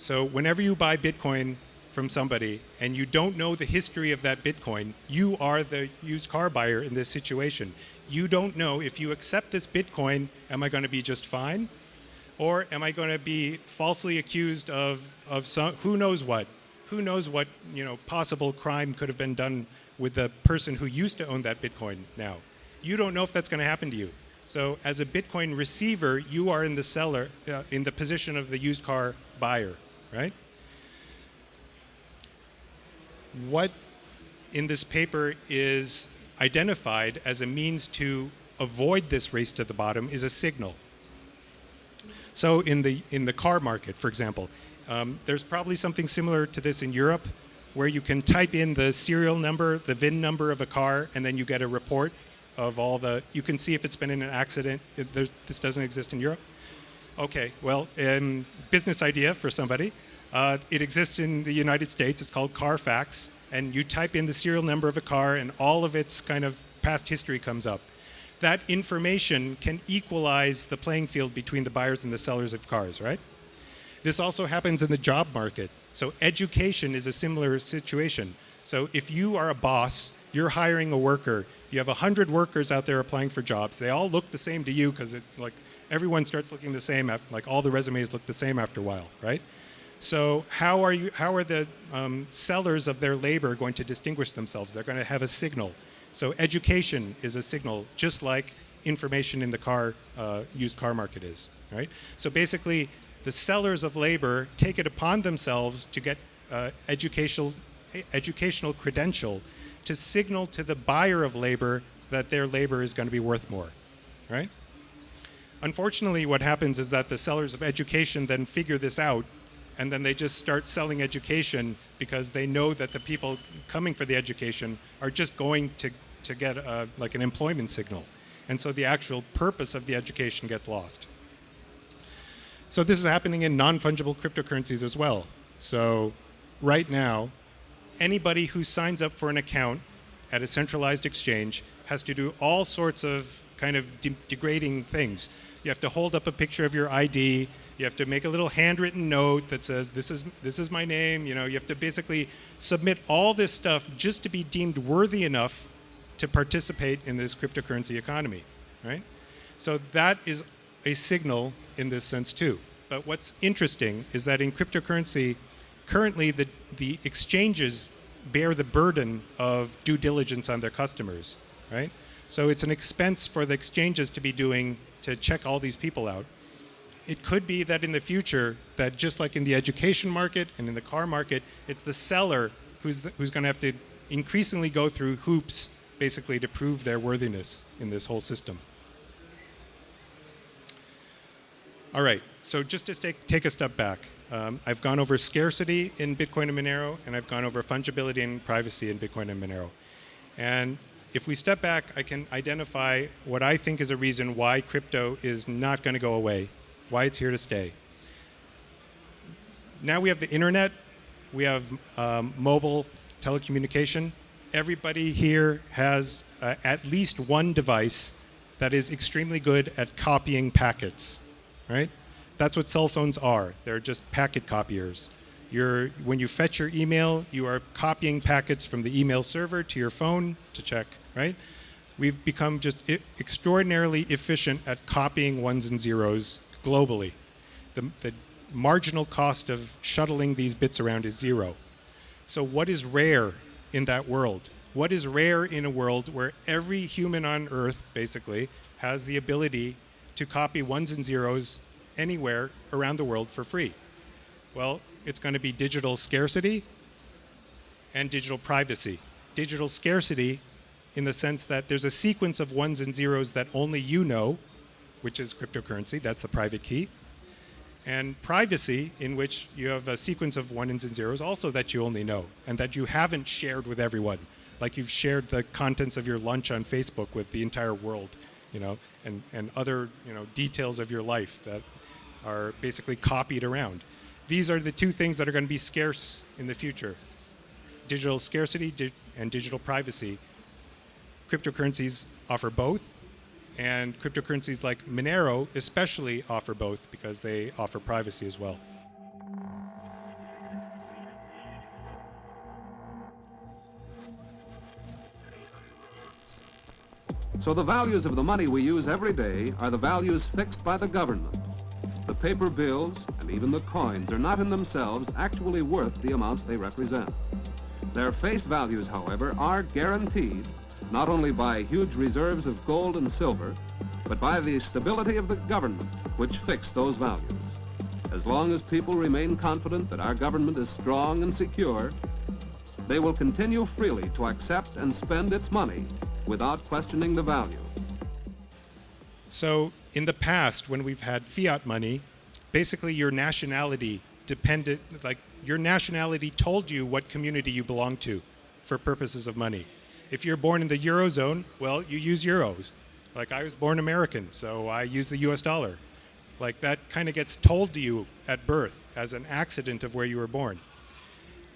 So whenever you buy Bitcoin from somebody and you don't know the history of that Bitcoin, you are the used car buyer in this situation. You don't know if you accept this Bitcoin, am I going to be just fine? Or am I going to be falsely accused of, of some, who knows what? Who knows what you know, possible crime could have been done with the person who used to own that Bitcoin now? You don't know if that's going to happen to you. So as a Bitcoin receiver, you are in the seller, uh, in the position of the used car buyer right? What in this paper is identified as a means to avoid this race to the bottom is a signal. So in the, in the car market, for example, um, there's probably something similar to this in Europe where you can type in the serial number, the VIN number of a car, and then you get a report of all the, you can see if it's been in an accident. It, this doesn't exist in Europe. Okay, well, um, business idea for somebody. Uh, it exists in the United States. It's called Carfax. And you type in the serial number of a car, and all of its kind of past history comes up. That information can equalize the playing field between the buyers and the sellers of cars, right? This also happens in the job market. So education is a similar situation. So if you are a boss, you're hiring a worker, you have 100 workers out there applying for jobs. They all look the same to you because it's like everyone starts looking the same, after, like all the resumes look the same after a while, right? So how are, you, how are the um, sellers of their labor going to distinguish themselves? They're going to have a signal. So education is a signal, just like information in the car, uh, used car market is, right? So basically, the sellers of labor take it upon themselves to get uh, educational, educational credential to signal to the buyer of labor that their labor is going to be worth more, right? Unfortunately, what happens is that the sellers of education then figure this out and then they just start selling education because they know that the people coming for the education are just going to, to get a, like an employment signal. And so the actual purpose of the education gets lost. So this is happening in non-fungible cryptocurrencies as well. So right now, anybody who signs up for an account at a centralized exchange has to do all sorts of kind of de degrading things. You have to hold up a picture of your ID. You have to make a little handwritten note that says, this is, this is my name. You know, you have to basically submit all this stuff just to be deemed worthy enough to participate in this cryptocurrency economy, right? So that is a signal in this sense too. But what's interesting is that in cryptocurrency, currently the, the exchanges bear the burden of due diligence on their customers, right? So it's an expense for the exchanges to be doing to check all these people out. It could be that in the future, that just like in the education market and in the car market, it's the seller who's, the, who's going to have to increasingly go through hoops basically to prove their worthiness in this whole system. All right, so just to take, take a step back, um, I've gone over scarcity in Bitcoin and Monero, and I've gone over fungibility and privacy in Bitcoin and Monero. And if we step back, I can identify what I think is a reason why crypto is not going to go away, why it's here to stay. Now we have the internet, we have um, mobile telecommunication. Everybody here has uh, at least one device that is extremely good at copying packets right? That's what cell phones are. They're just packet copiers. You're, when you fetch your email, you are copying packets from the email server to your phone to check, right? We've become just extraordinarily efficient at copying ones and zeros globally. The, the marginal cost of shuttling these bits around is zero. So what is rare in that world? What is rare in a world where every human on Earth, basically, has the ability to copy ones and zeros anywhere around the world for free? Well, it's going to be digital scarcity and digital privacy. Digital scarcity in the sense that there's a sequence of ones and zeros that only you know, which is cryptocurrency, that's the private key. And privacy, in which you have a sequence of ones and zeros also that you only know and that you haven't shared with everyone. Like you've shared the contents of your lunch on Facebook with the entire world you know, and, and other, you know, details of your life that are basically copied around. These are the two things that are going to be scarce in the future. Digital scarcity di and digital privacy. Cryptocurrencies offer both, and cryptocurrencies like Monero especially offer both because they offer privacy as well. So the values of the money we use every day are the values fixed by the government. The paper bills and even the coins are not in themselves actually worth the amounts they represent. Their face values, however, are guaranteed not only by huge reserves of gold and silver, but by the stability of the government which fixed those values. As long as people remain confident that our government is strong and secure, they will continue freely to accept and spend its money without questioning the value. So in the past, when we've had fiat money, basically your nationality depended, like your nationality told you what community you belong to for purposes of money. If you're born in the Eurozone, well, you use euros. Like I was born American, so I use the US dollar. Like that kind of gets told to you at birth as an accident of where you were born.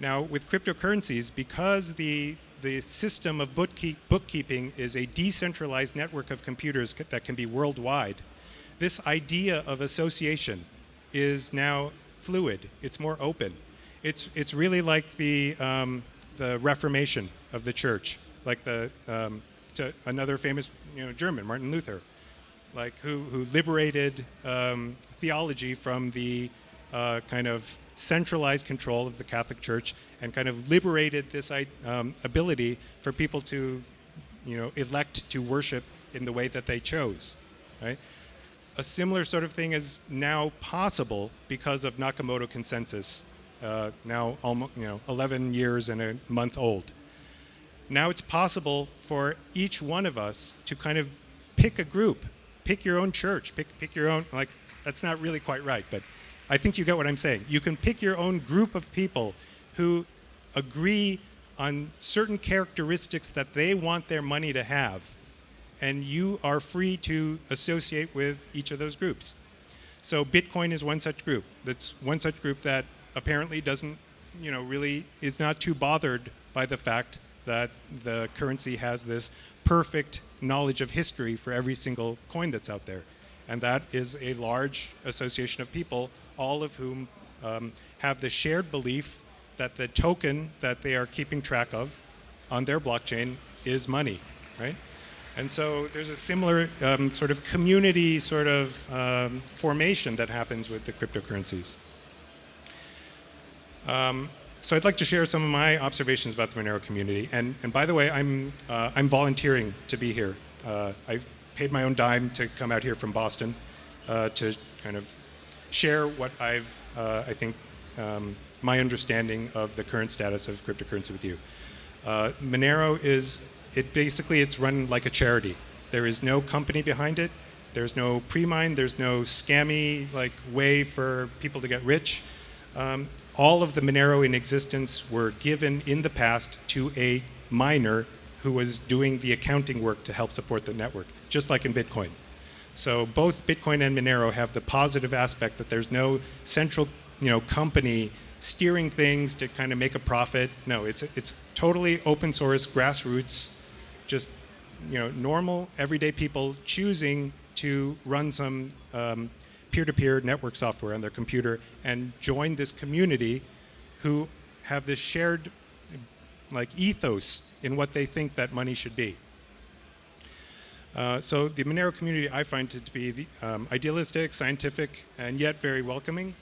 Now with cryptocurrencies, because the the system of bookkeep bookkeeping is a decentralized network of computers that can be worldwide. This idea of association is now fluid. It's more open. It's, it's really like the, um, the Reformation of the church, like the, um, another famous you know, German, Martin Luther, like who, who liberated um, theology from the uh, kind of centralized control of the Catholic Church and kind of liberated this um, ability for people to, you know, elect to worship in the way that they chose, right? A similar sort of thing is now possible because of Nakamoto consensus. uh, now almost you know 11 years and a month old. Now it's possible for each one of us to kind of pick a group, pick your own church, pick pick your own like that's not really quite right, but I think you get what I'm saying. You can pick your own group of people who agree on certain characteristics that they want their money to have, and you are free to associate with each of those groups. So Bitcoin is one such group. That's one such group that apparently doesn't, you know, really is not too bothered by the fact that the currency has this perfect knowledge of history for every single coin that's out there. And that is a large association of people, all of whom um, have the shared belief that the token that they are keeping track of on their blockchain is money, right? And so there's a similar um, sort of community sort of um, formation that happens with the cryptocurrencies. Um, so I'd like to share some of my observations about the Monero community. And, and by the way, I'm, uh, I'm volunteering to be here. Uh, I've paid my own dime to come out here from Boston uh, to kind of share what I've, uh, I think, um, my understanding of the current status of cryptocurrency with you. Uh, Monero is, it basically, it's run like a charity. There is no company behind it. There's no pre-mine. There's no scammy like way for people to get rich. Um, all of the Monero in existence were given in the past to a miner who was doing the accounting work to help support the network, just like in Bitcoin. So both Bitcoin and Monero have the positive aspect that there's no central you know, company steering things to kind of make a profit. No, it's, it's totally open source, grassroots, just you know, normal, everyday people choosing to run some um, peer-to-peer network software on their computer and join this community who have this shared like ethos in what they think that money should be. Uh, so the Monero community I find it to be the, um, idealistic, scientific, and yet very welcoming.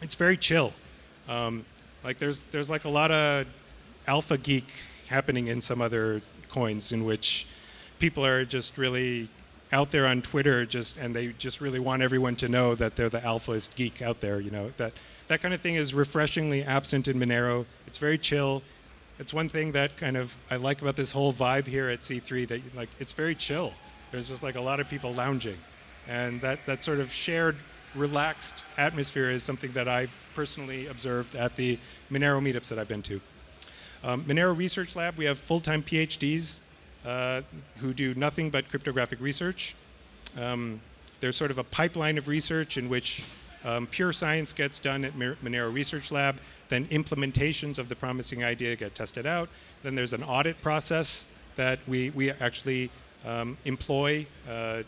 It's very chill. Um, like there's there's like a lot of alpha geek happening in some other coins in which people are just really out there on Twitter just and they just really want everyone to know that they're the alphaist geek out there. You know that that kind of thing is refreshingly absent in Monero. It's very chill. It's one thing that kind of I like about this whole vibe here at C3 that like it's very chill. There's just like a lot of people lounging, and that that sort of shared relaxed atmosphere is something that I've personally observed at the Monero meetups that I've been to. Um, Monero Research Lab, we have full-time PhDs uh, who do nothing but cryptographic research. Um, there's sort of a pipeline of research in which um, pure science gets done at Monero Research Lab, then implementations of the promising idea get tested out. Then there's an audit process that we, we actually um, employ uh, uh,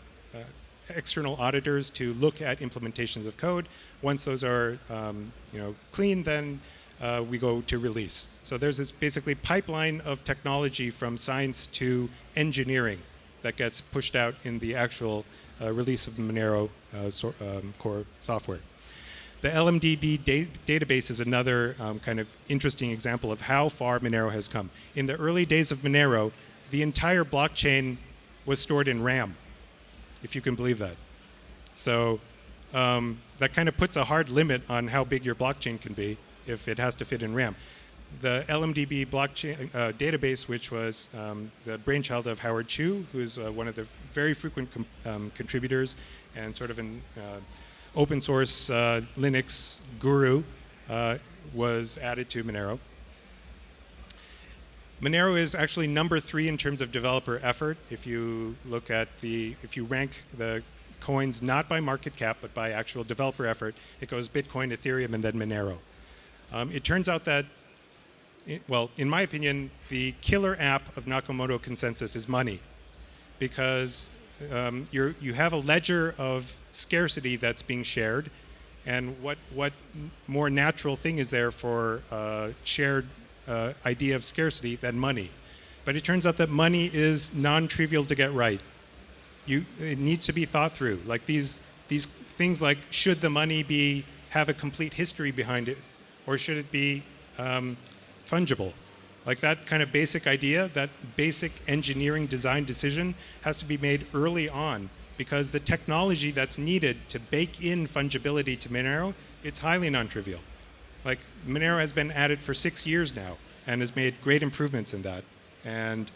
external auditors to look at implementations of code. Once those are um, you know, clean, then uh, we go to release. So there's this basically pipeline of technology from science to engineering that gets pushed out in the actual uh, release of the Monero uh, so, um, core software. The LMDB da database is another um, kind of interesting example of how far Monero has come. In the early days of Monero, the entire blockchain was stored in RAM, if you can believe that. So um, that kind of puts a hard limit on how big your blockchain can be if it has to fit in RAM. The LMDB blockchain uh, database, which was um, the brainchild of Howard Chu, who's uh, one of the very frequent um, contributors and sort of an uh, open source uh, Linux guru, uh, was added to Monero. Monero is actually number three in terms of developer effort. If you look at the, if you rank the coins not by market cap, but by actual developer effort, it goes Bitcoin, Ethereum, and then Monero. Um, it turns out that, it, well, in my opinion, the killer app of Nakamoto consensus is money, because um, you have a ledger of scarcity that's being shared, and what what more natural thing is there for uh, shared uh, idea of scarcity than money? But it turns out that money is non-trivial to get right. You, it needs to be thought through. Like these these things like should the money be have a complete history behind it or should it be um, fungible? Like that kind of basic idea, that basic engineering design decision has to be made early on because the technology that's needed to bake in fungibility to Monero, it's highly non-trivial. Like Monero has been at it for six years now and has made great improvements in that. And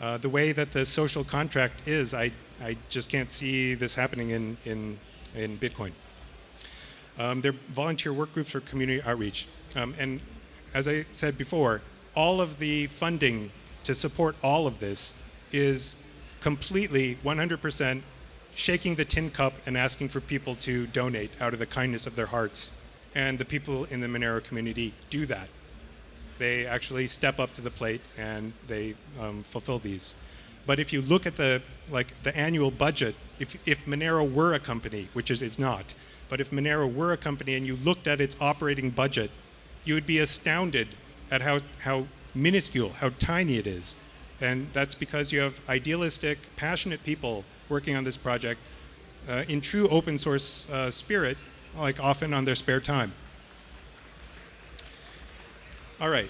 uh, the way that the social contract is, I, I just can't see this happening in, in, in Bitcoin. Um, they're volunteer work groups for community outreach. Um, and as I said before, all of the funding to support all of this is completely 100% shaking the tin cup and asking for people to donate out of the kindness of their hearts. And the people in the Monero community do that. They actually step up to the plate and they um, fulfill these. But if you look at the like the annual budget, if, if Monero were a company, which it is not, but if Monero were a company and you looked at its operating budget, you would be astounded at how, how minuscule, how tiny it is. And that's because you have idealistic, passionate people working on this project uh, in true open source uh, spirit, like often on their spare time. All right.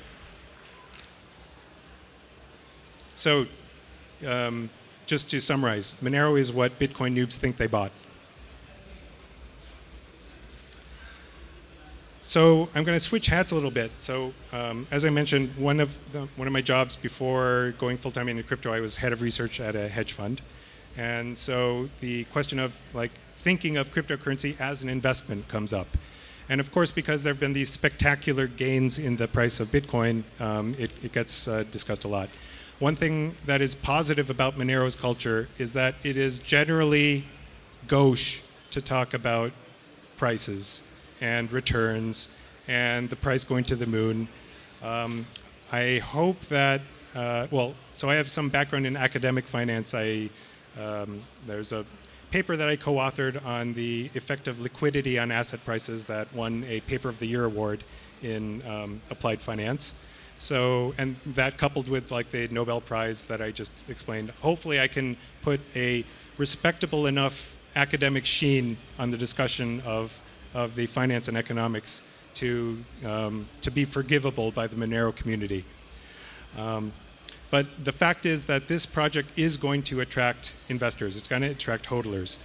So um, just to summarize, Monero is what Bitcoin noobs think they bought. So I'm going to switch hats a little bit. So um, as I mentioned, one of the, one of my jobs before going full time into crypto, I was head of research at a hedge fund, and so the question of like thinking of cryptocurrency as an investment comes up. And of course, because there have been these spectacular gains in the price of Bitcoin, um, it, it, gets uh, discussed a lot. One thing that is positive about Monero's culture is that it is generally gauche to talk about prices and returns and the price going to the moon. Um, I hope that, uh, well, so I have some background in academic finance. I, um, there's a paper that I co-authored on the effect of liquidity on asset prices that won a Paper of the Year award in um, applied finance. So, and that coupled with like the Nobel Prize that I just explained, hopefully I can put a respectable enough academic sheen on the discussion of of the finance and economics to, um, to be forgivable by the Monero community. Um, but the fact is that this project is going to attract investors. It's going to attract hodlers.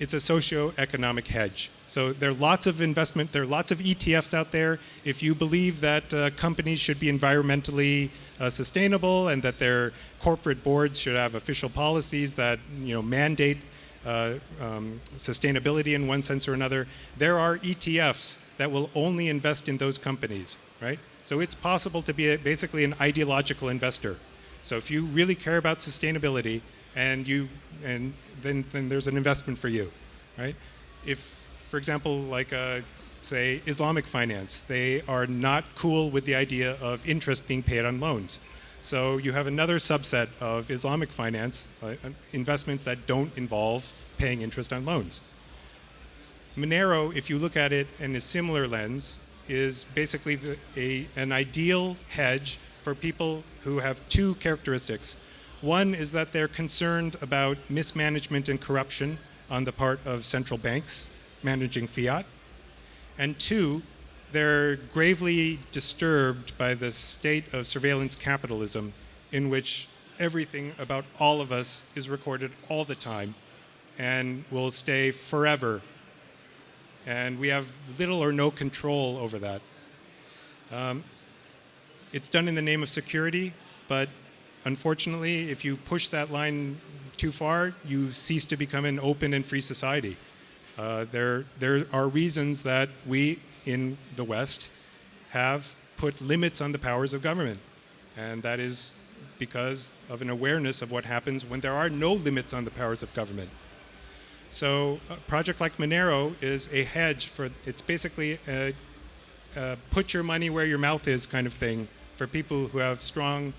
It's a socio-economic hedge. So there are lots of investment, there are lots of ETFs out there. If you believe that uh, companies should be environmentally uh, sustainable and that their corporate boards should have official policies that you know, mandate uh, um, sustainability in one sense or another, there are ETFs that will only invest in those companies, right? So it's possible to be a, basically an ideological investor. So if you really care about sustainability, and you, and then then there's an investment for you, right? If, for example, like uh, say Islamic finance, they are not cool with the idea of interest being paid on loans. So you have another subset of Islamic finance, uh, investments that don't involve paying interest on loans. Monero, if you look at it in a similar lens, is basically the, a, an ideal hedge for people who have two characteristics. One is that they're concerned about mismanagement and corruption on the part of central banks managing fiat. And two, they're gravely disturbed by the state of surveillance capitalism in which everything about all of us is recorded all the time and will stay forever. And we have little or no control over that. Um, it's done in the name of security, but unfortunately, if you push that line too far, you cease to become an open and free society. Uh, there, there are reasons that we in the West have put limits on the powers of government. And that is because of an awareness of what happens when there are no limits on the powers of government. So a project like Monero is a hedge for, it's basically a, a put your money where your mouth is kind of thing for people who have strong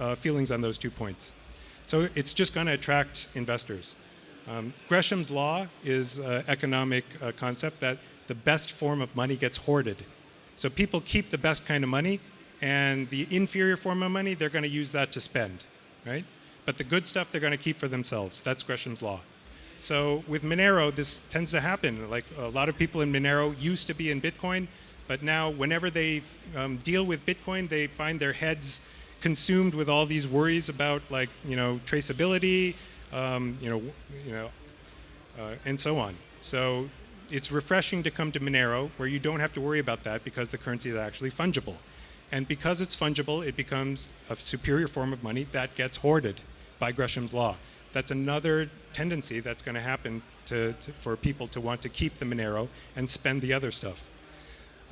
uh, feelings on those two points. So it's just going to attract investors. Um, Gresham's law is an economic uh, concept that the best form of money gets hoarded. So people keep the best kind of money, and the inferior form of money, they're going to use that to spend, right? But the good stuff they're going to keep for themselves. That's Gresham's law. So with Monero, this tends to happen. Like a lot of people in Monero used to be in Bitcoin, but now whenever they um, deal with Bitcoin, they find their heads consumed with all these worries about like you know traceability, um, you know, you know, uh, and so on. So it's refreshing to come to Monero where you don't have to worry about that because the currency is actually fungible. And because it's fungible, it becomes a superior form of money that gets hoarded by Gresham's law. That's another tendency that's going to happen to, for people to want to keep the Monero and spend the other stuff.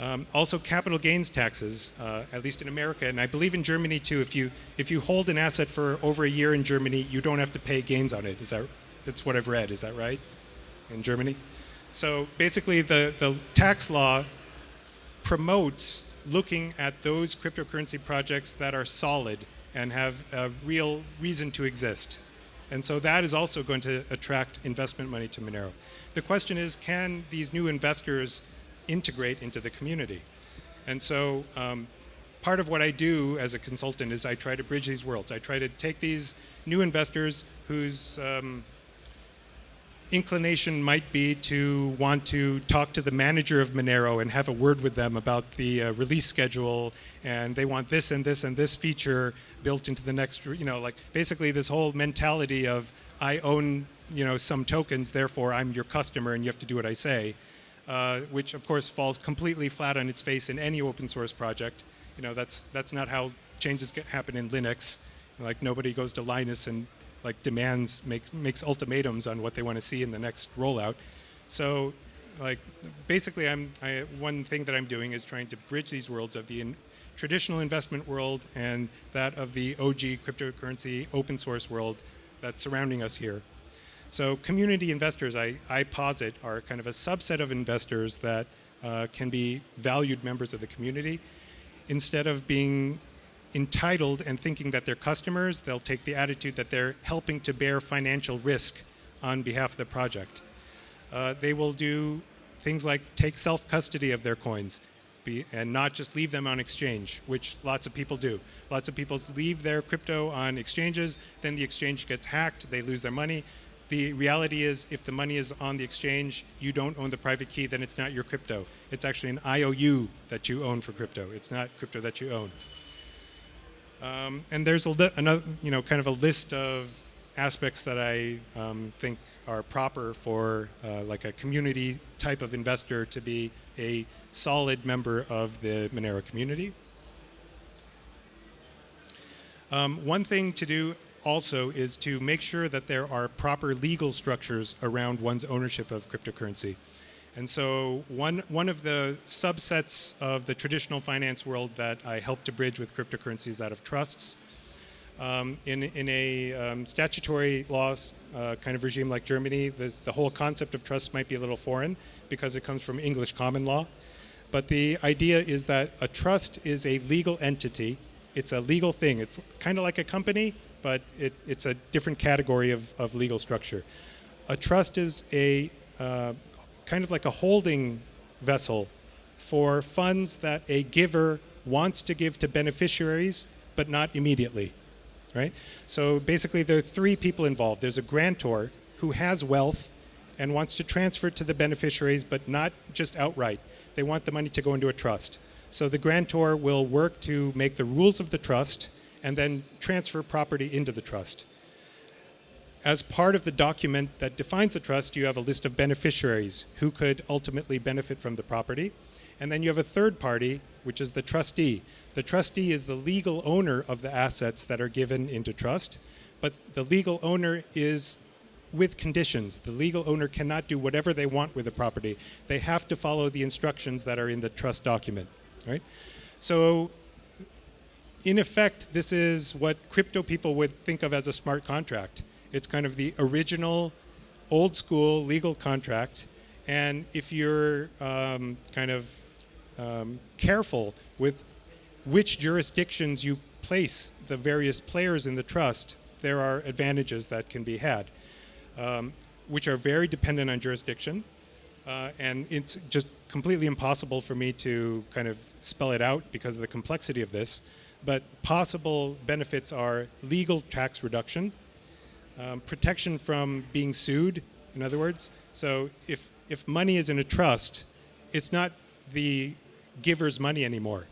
Um, also, capital gains taxes, uh, at least in America, and I believe in Germany too. If you if you hold an asset for over a year in Germany, you don't have to pay gains on it. Is that that's what I've read? Is that right? In Germany, so basically, the the tax law promotes looking at those cryptocurrency projects that are solid and have a real reason to exist. And so that is also going to attract investment money to Monero. The question is, can these new investors integrate into the community? And so um, part of what I do as a consultant is I try to bridge these worlds. I try to take these new investors whose um, inclination might be to want to talk to the manager of Monero and have a word with them about the uh, release schedule and they want this and this and this feature built into the next, you know, like basically this whole mentality of I own, you know, some tokens, therefore I'm your customer and you have to do what I say, uh, which of course falls completely flat on its face in any open source project. You know, that's, that's not how changes get, happen in Linux. Like nobody goes to Linus and like demands, makes, makes ultimatums on what they want to see in the next rollout. So like basically I'm, I, one thing that I'm doing is trying to bridge these worlds of the in, traditional investment world and that of the OG cryptocurrency open source world that's surrounding us here. So community investors, I, I posit, are kind of a subset of investors that uh, can be valued members of the community. Instead of being entitled and thinking that they're customers, they'll take the attitude that they're helping to bear financial risk on behalf of the project. Uh, they will do things like take self-custody of their coins be, and not just leave them on exchange, which lots of people do. Lots of people leave their crypto on exchanges, then the exchange gets hacked, they lose their money. The reality is if the money is on the exchange, you don't own the private key, then it's not your crypto. It's actually an IOU that you own for crypto. It's not crypto that you own. Um, and there's a another, you know, kind of a list of aspects that I um, think are proper for uh, like a community type of investor to be a solid member of the Monero community. Um, one thing to do also is to make sure that there are proper legal structures around one's ownership of cryptocurrency. And so one, one of the subsets of the traditional finance world that I helped to bridge with cryptocurrency is that of trusts. Um, in, in a um, statutory law uh, kind of regime like Germany, the, the whole concept of trust might be a little foreign because it comes from English common law. But the idea is that a trust is a legal entity. It's a legal thing. It's kind of like a company, but it, it's a different category of, of legal structure. A trust is a uh, kind of like a holding vessel for funds that a giver wants to give to beneficiaries, but not immediately right? So basically there are three people involved. There's a grantor who has wealth and wants to transfer it to the beneficiaries, but not just outright. They want the money to go into a trust. So the grantor will work to make the rules of the trust and then transfer property into the trust. As part of the document that defines the trust, you have a list of beneficiaries who could ultimately benefit from the property. And then you have a third party, which is the trustee. The trustee is the legal owner of the assets that are given into trust, but the legal owner is with conditions. The legal owner cannot do whatever they want with the property. They have to follow the instructions that are in the trust document, right? So in effect, this is what crypto people would think of as a smart contract. It's kind of the original old school legal contract. And if you're um, kind of um, careful with which jurisdictions you place the various players in the trust, there are advantages that can be had, um, which are very dependent on jurisdiction. Uh, and it's just completely impossible for me to kind of spell it out because of the complexity of this. But possible benefits are legal tax reduction, um, protection from being sued, in other words. So if, if money is in a trust, it's not the giver's money anymore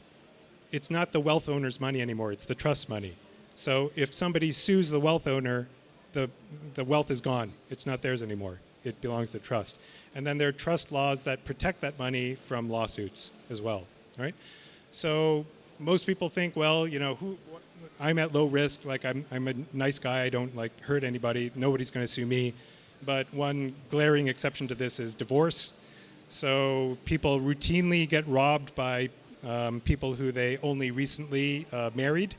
it's not the wealth owner's money anymore, it's the trust money. So if somebody sues the wealth owner, the, the wealth is gone. It's not theirs anymore. it belongs to the trust. And then there are trust laws that protect that money from lawsuits as well, right? So most people think, well, you know, who, I'm at low risk, like I'm, I'm a nice guy, I don't like hurt anybody, nobody's going to sue me. But one glaring exception to this is divorce. So people routinely get robbed by um, people who they only recently uh, married,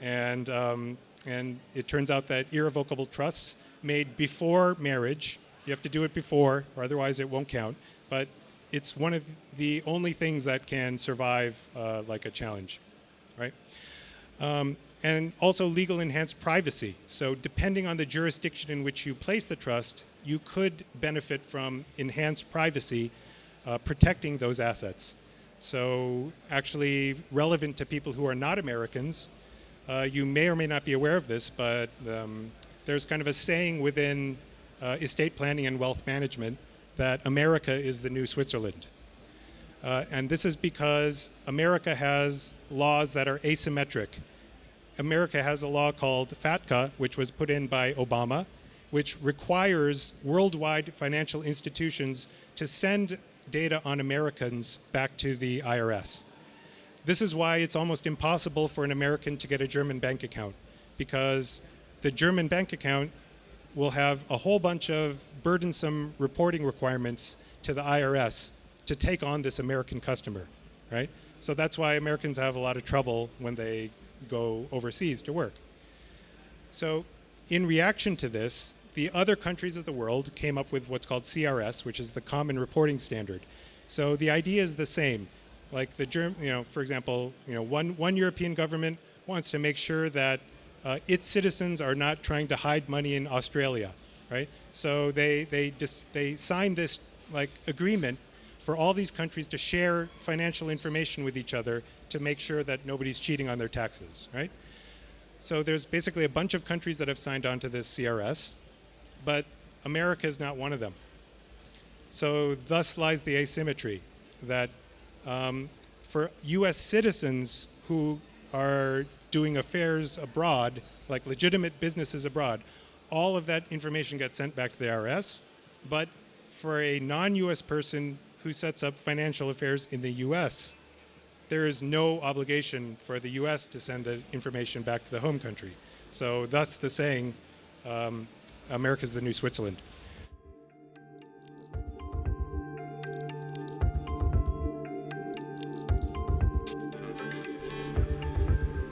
and um, and it turns out that irrevocable trusts made before marriage, you have to do it before, or otherwise it won't count. But it's one of the only things that can survive uh, like a challenge, right? Um, and also legal enhanced privacy. So depending on the jurisdiction in which you place the trust, you could benefit from enhanced privacy uh, protecting those assets. So actually relevant to people who are not Americans, uh, you may or may not be aware of this, but um, there's kind of a saying within uh, estate planning and wealth management that America is the new Switzerland. Uh, and this is because America has laws that are asymmetric. America has a law called FATCA, which was put in by Obama, which requires worldwide financial institutions to send data on Americans back to the IRS. This is why it's almost impossible for an American to get a German bank account because the German bank account will have a whole bunch of burdensome reporting requirements to the IRS to take on this American customer, right? So that's why Americans have a lot of trouble when they go overseas to work. So in reaction to this, the other countries of the world came up with what's called CRS, which is the Common Reporting Standard. So the idea is the same. Like the Germ, you know, for example, you know, one one European government wants to make sure that uh, its citizens are not trying to hide money in Australia, right? So they they just they signed this like agreement for all these countries to share financial information with each other to make sure that nobody's cheating on their taxes, right? So there's basically a bunch of countries that have signed on to this CRS, but America is not one of them. So thus lies the asymmetry that um, for US citizens who are doing affairs abroad, like legitimate businesses abroad, all of that information gets sent back to the IRS. But for a non US person who sets up financial affairs in the US, there is no obligation for the US to send the information back to the home country. So, thus the saying, um, America's the new Switzerland.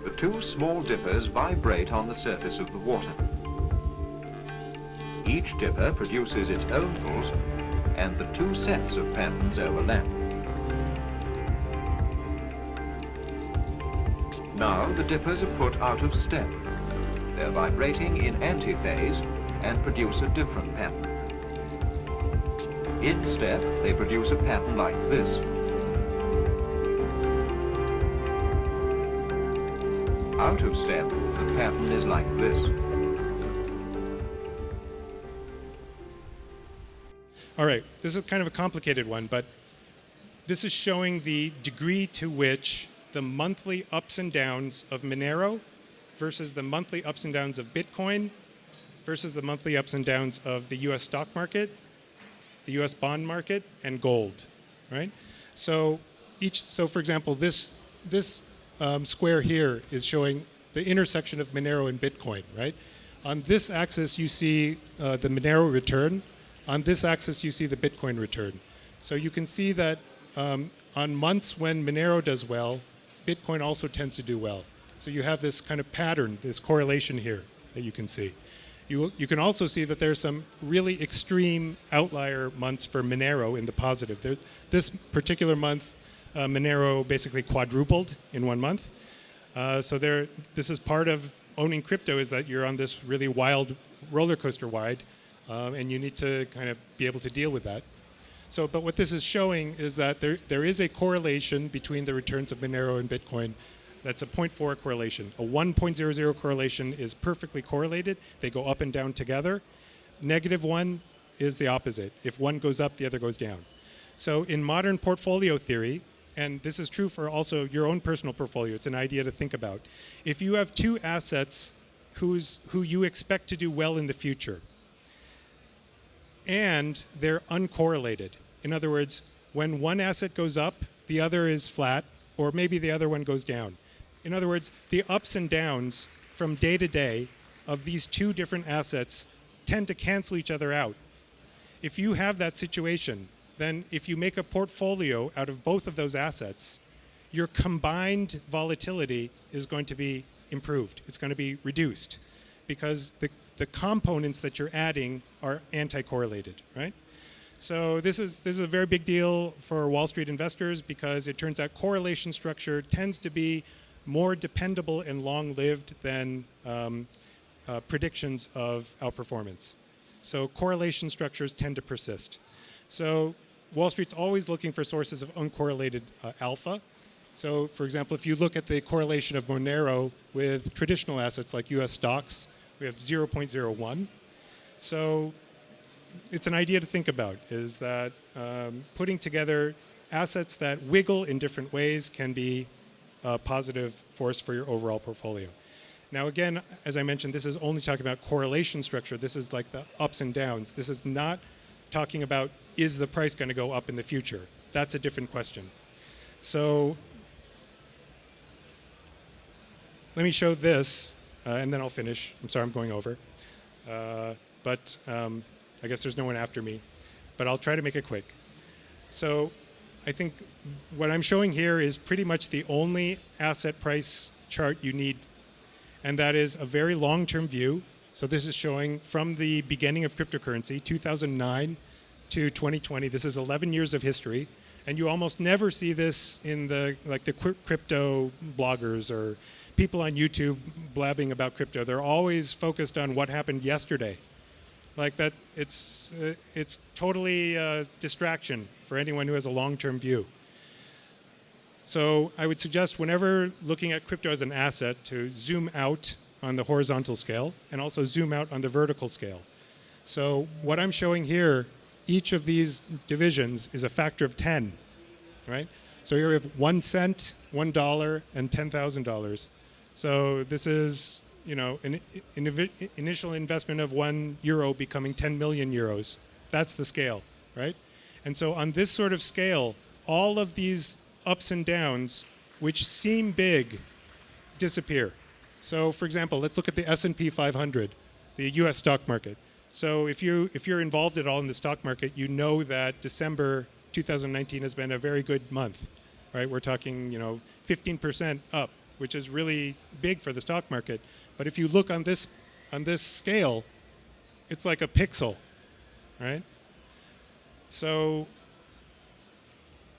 The two small dippers vibrate on the surface of the water. Each dipper produces its own pulse and the two sets of patterns overlap. Now the dippers are put out of step. They're vibrating in antiphase and produce a different pattern. In step, they produce a pattern like this. Out of step, the pattern is like this. All right, this is kind of a complicated one, but this is showing the degree to which the monthly ups and downs of Monero versus the monthly ups and downs of Bitcoin versus the monthly ups and downs of the US stock market, the US bond market, and gold, right? So each, so for example, this, this um, square here is showing the intersection of Monero and Bitcoin, right? On this axis, you see uh, the Monero return. On this axis, you see the Bitcoin return. So you can see that um, on months when Monero does well, Bitcoin also tends to do well. So you have this kind of pattern, this correlation here that you can see. You, you can also see that there's some really extreme outlier months for Monero in the positive. This particular month, uh, Monero basically quadrupled in one month. Uh, so there, this is part of owning crypto is that you're on this really wild roller coaster ride, uh, and you need to kind of be able to deal with that. So, but what this is showing is that there, there is a correlation between the returns of Monero and Bitcoin that's a 0.4 correlation. A 1.00 correlation is perfectly correlated. They go up and down together. Negative one is the opposite. If one goes up, the other goes down. So in modern portfolio theory, and this is true for also your own personal portfolio, it's an idea to think about. If you have two assets who's, who you expect to do well in the future, and they're uncorrelated. In other words, when one asset goes up, the other is flat, or maybe the other one goes down. In other words, the ups and downs from day to day of these two different assets tend to cancel each other out. If you have that situation, then if you make a portfolio out of both of those assets, your combined volatility is going to be improved. It's going to be reduced because the, the components that you're adding are anti-correlated, right? So this is this is a very big deal for Wall Street investors because it turns out correlation structure tends to be more dependable and long-lived than um, uh, predictions of outperformance. So correlation structures tend to persist. So Wall Street's always looking for sources of uncorrelated uh, alpha. So for example, if you look at the correlation of Monero with traditional assets like US stocks, we have 0.01. So it's an idea to think about is that um, putting together assets that wiggle in different ways can be a positive force for your overall portfolio. Now, again, as I mentioned, this is only talking about correlation structure. This is like the ups and downs. This is not talking about is the price going to go up in the future. That's a different question. So let me show this, and then I'll finish. I'm sorry I'm going over. Uh, but um, I guess there's no one after me. But I'll try to make it quick. So I think what I'm showing here is pretty much the only asset price chart you need. And that is a very long-term view. So this is showing from the beginning of cryptocurrency, 2009 to 2020. This is 11 years of history. And you almost never see this in the like the crypto bloggers or people on YouTube blabbing about crypto. They're always focused on what happened yesterday. Like that, it's, uh, it's totally uh, distraction for anyone who has a long-term view. So I would suggest whenever looking at crypto as an asset to zoom out on the horizontal scale and also zoom out on the vertical scale. So what I'm showing here, each of these divisions is a factor of 10, right? So here we have one cent, one dollar, and $10,000. So this is you know, an, initial investment of one euro becoming 10 million euros. That's the scale, right? And so on this sort of scale, all of these ups and downs, which seem big, disappear. So for example, let's look at the S&P 500, the US stock market. So if, you, if you're involved at all in the stock market, you know that December 2019 has been a very good month, right? We're talking, you know, 15% up, which is really big for the stock market. But if you look on this, on this scale, it's like a pixel, right? So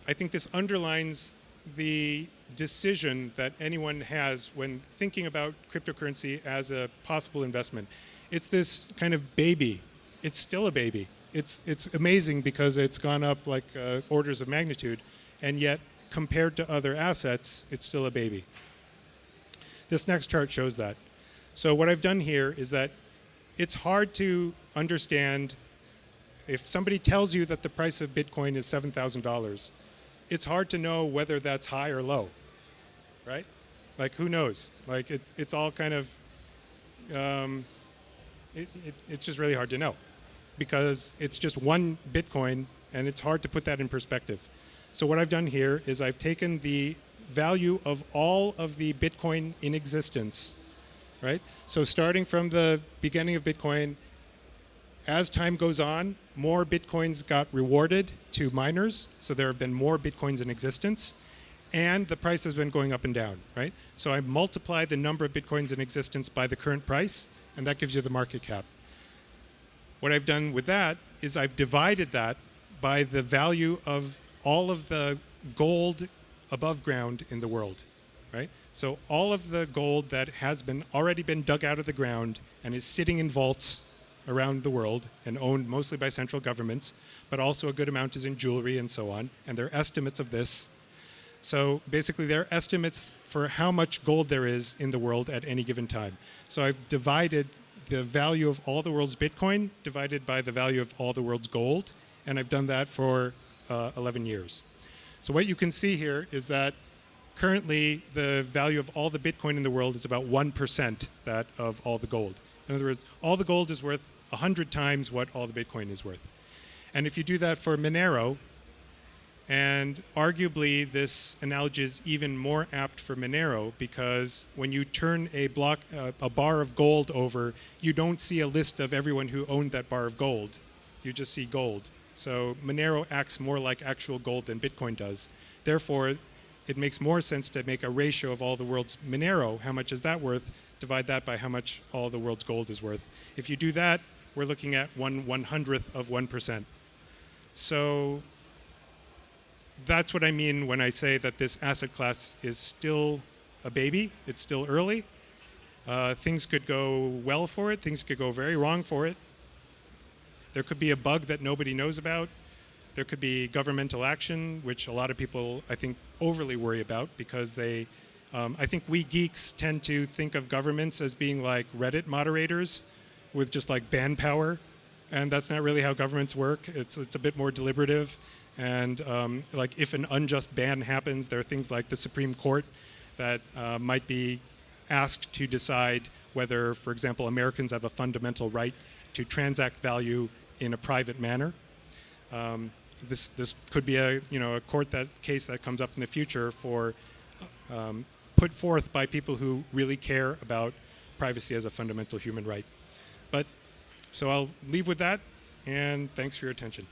I think this underlines the decision that anyone has when thinking about cryptocurrency as a possible investment. It's this kind of baby. It's still a baby. It's, it's amazing because it's gone up like uh, orders of magnitude, and yet compared to other assets, it's still a baby. This next chart shows that. So what I've done here is that it's hard to understand if somebody tells you that the price of Bitcoin is $7,000, it's hard to know whether that's high or low, right? Like who knows? Like it, it's all kind of, um, it, it, it's just really hard to know because it's just one Bitcoin and it's hard to put that in perspective. So what I've done here is I've taken the value of all of the Bitcoin in existence right? So starting from the beginning of Bitcoin, as time goes on, more Bitcoins got rewarded to miners. So there have been more Bitcoins in existence. And the price has been going up and down, right? So I multiply the number of Bitcoins in existence by the current price, and that gives you the market cap. What I've done with that is I've divided that by the value of all of the gold above ground in the world, right? So all of the gold that has been already been dug out of the ground and is sitting in vaults around the world and owned mostly by central governments, but also a good amount is in jewelry and so on, and their estimates of this. So basically their estimates for how much gold there is in the world at any given time. So I've divided the value of all the world's Bitcoin divided by the value of all the world's gold, and I've done that for uh, 11 years. So what you can see here is that currently the value of all the Bitcoin in the world is about 1% that of all the gold. In other words, all the gold is worth 100 times what all the Bitcoin is worth. And if you do that for Monero, and arguably this analogy is even more apt for Monero because when you turn a block, uh, a bar of gold over, you don't see a list of everyone who owned that bar of gold. You just see gold. So Monero acts more like actual gold than Bitcoin does. Therefore, it makes more sense to make a ratio of all the world's Monero, how much is that worth, divide that by how much all the world's gold is worth. If you do that, we're looking at one one hundredth of 1%. So that's what I mean when I say that this asset class is still a baby. It's still early. Uh, things could go well for it. Things could go very wrong for it. There could be a bug that nobody knows about. There could be governmental action, which a lot of people, I think, overly worry about because they, um, I think we geeks tend to think of governments as being like Reddit moderators with just like ban power. And that's not really how governments work. It's, it's a bit more deliberative. And um, like if an unjust ban happens, there are things like the Supreme Court that uh, might be asked to decide whether, for example, Americans have a fundamental right to transact value in a private manner. Um, this this could be a you know a court that case that comes up in the future for um, put forth by people who really care about privacy as a fundamental human right. But so I'll leave with that, and thanks for your attention.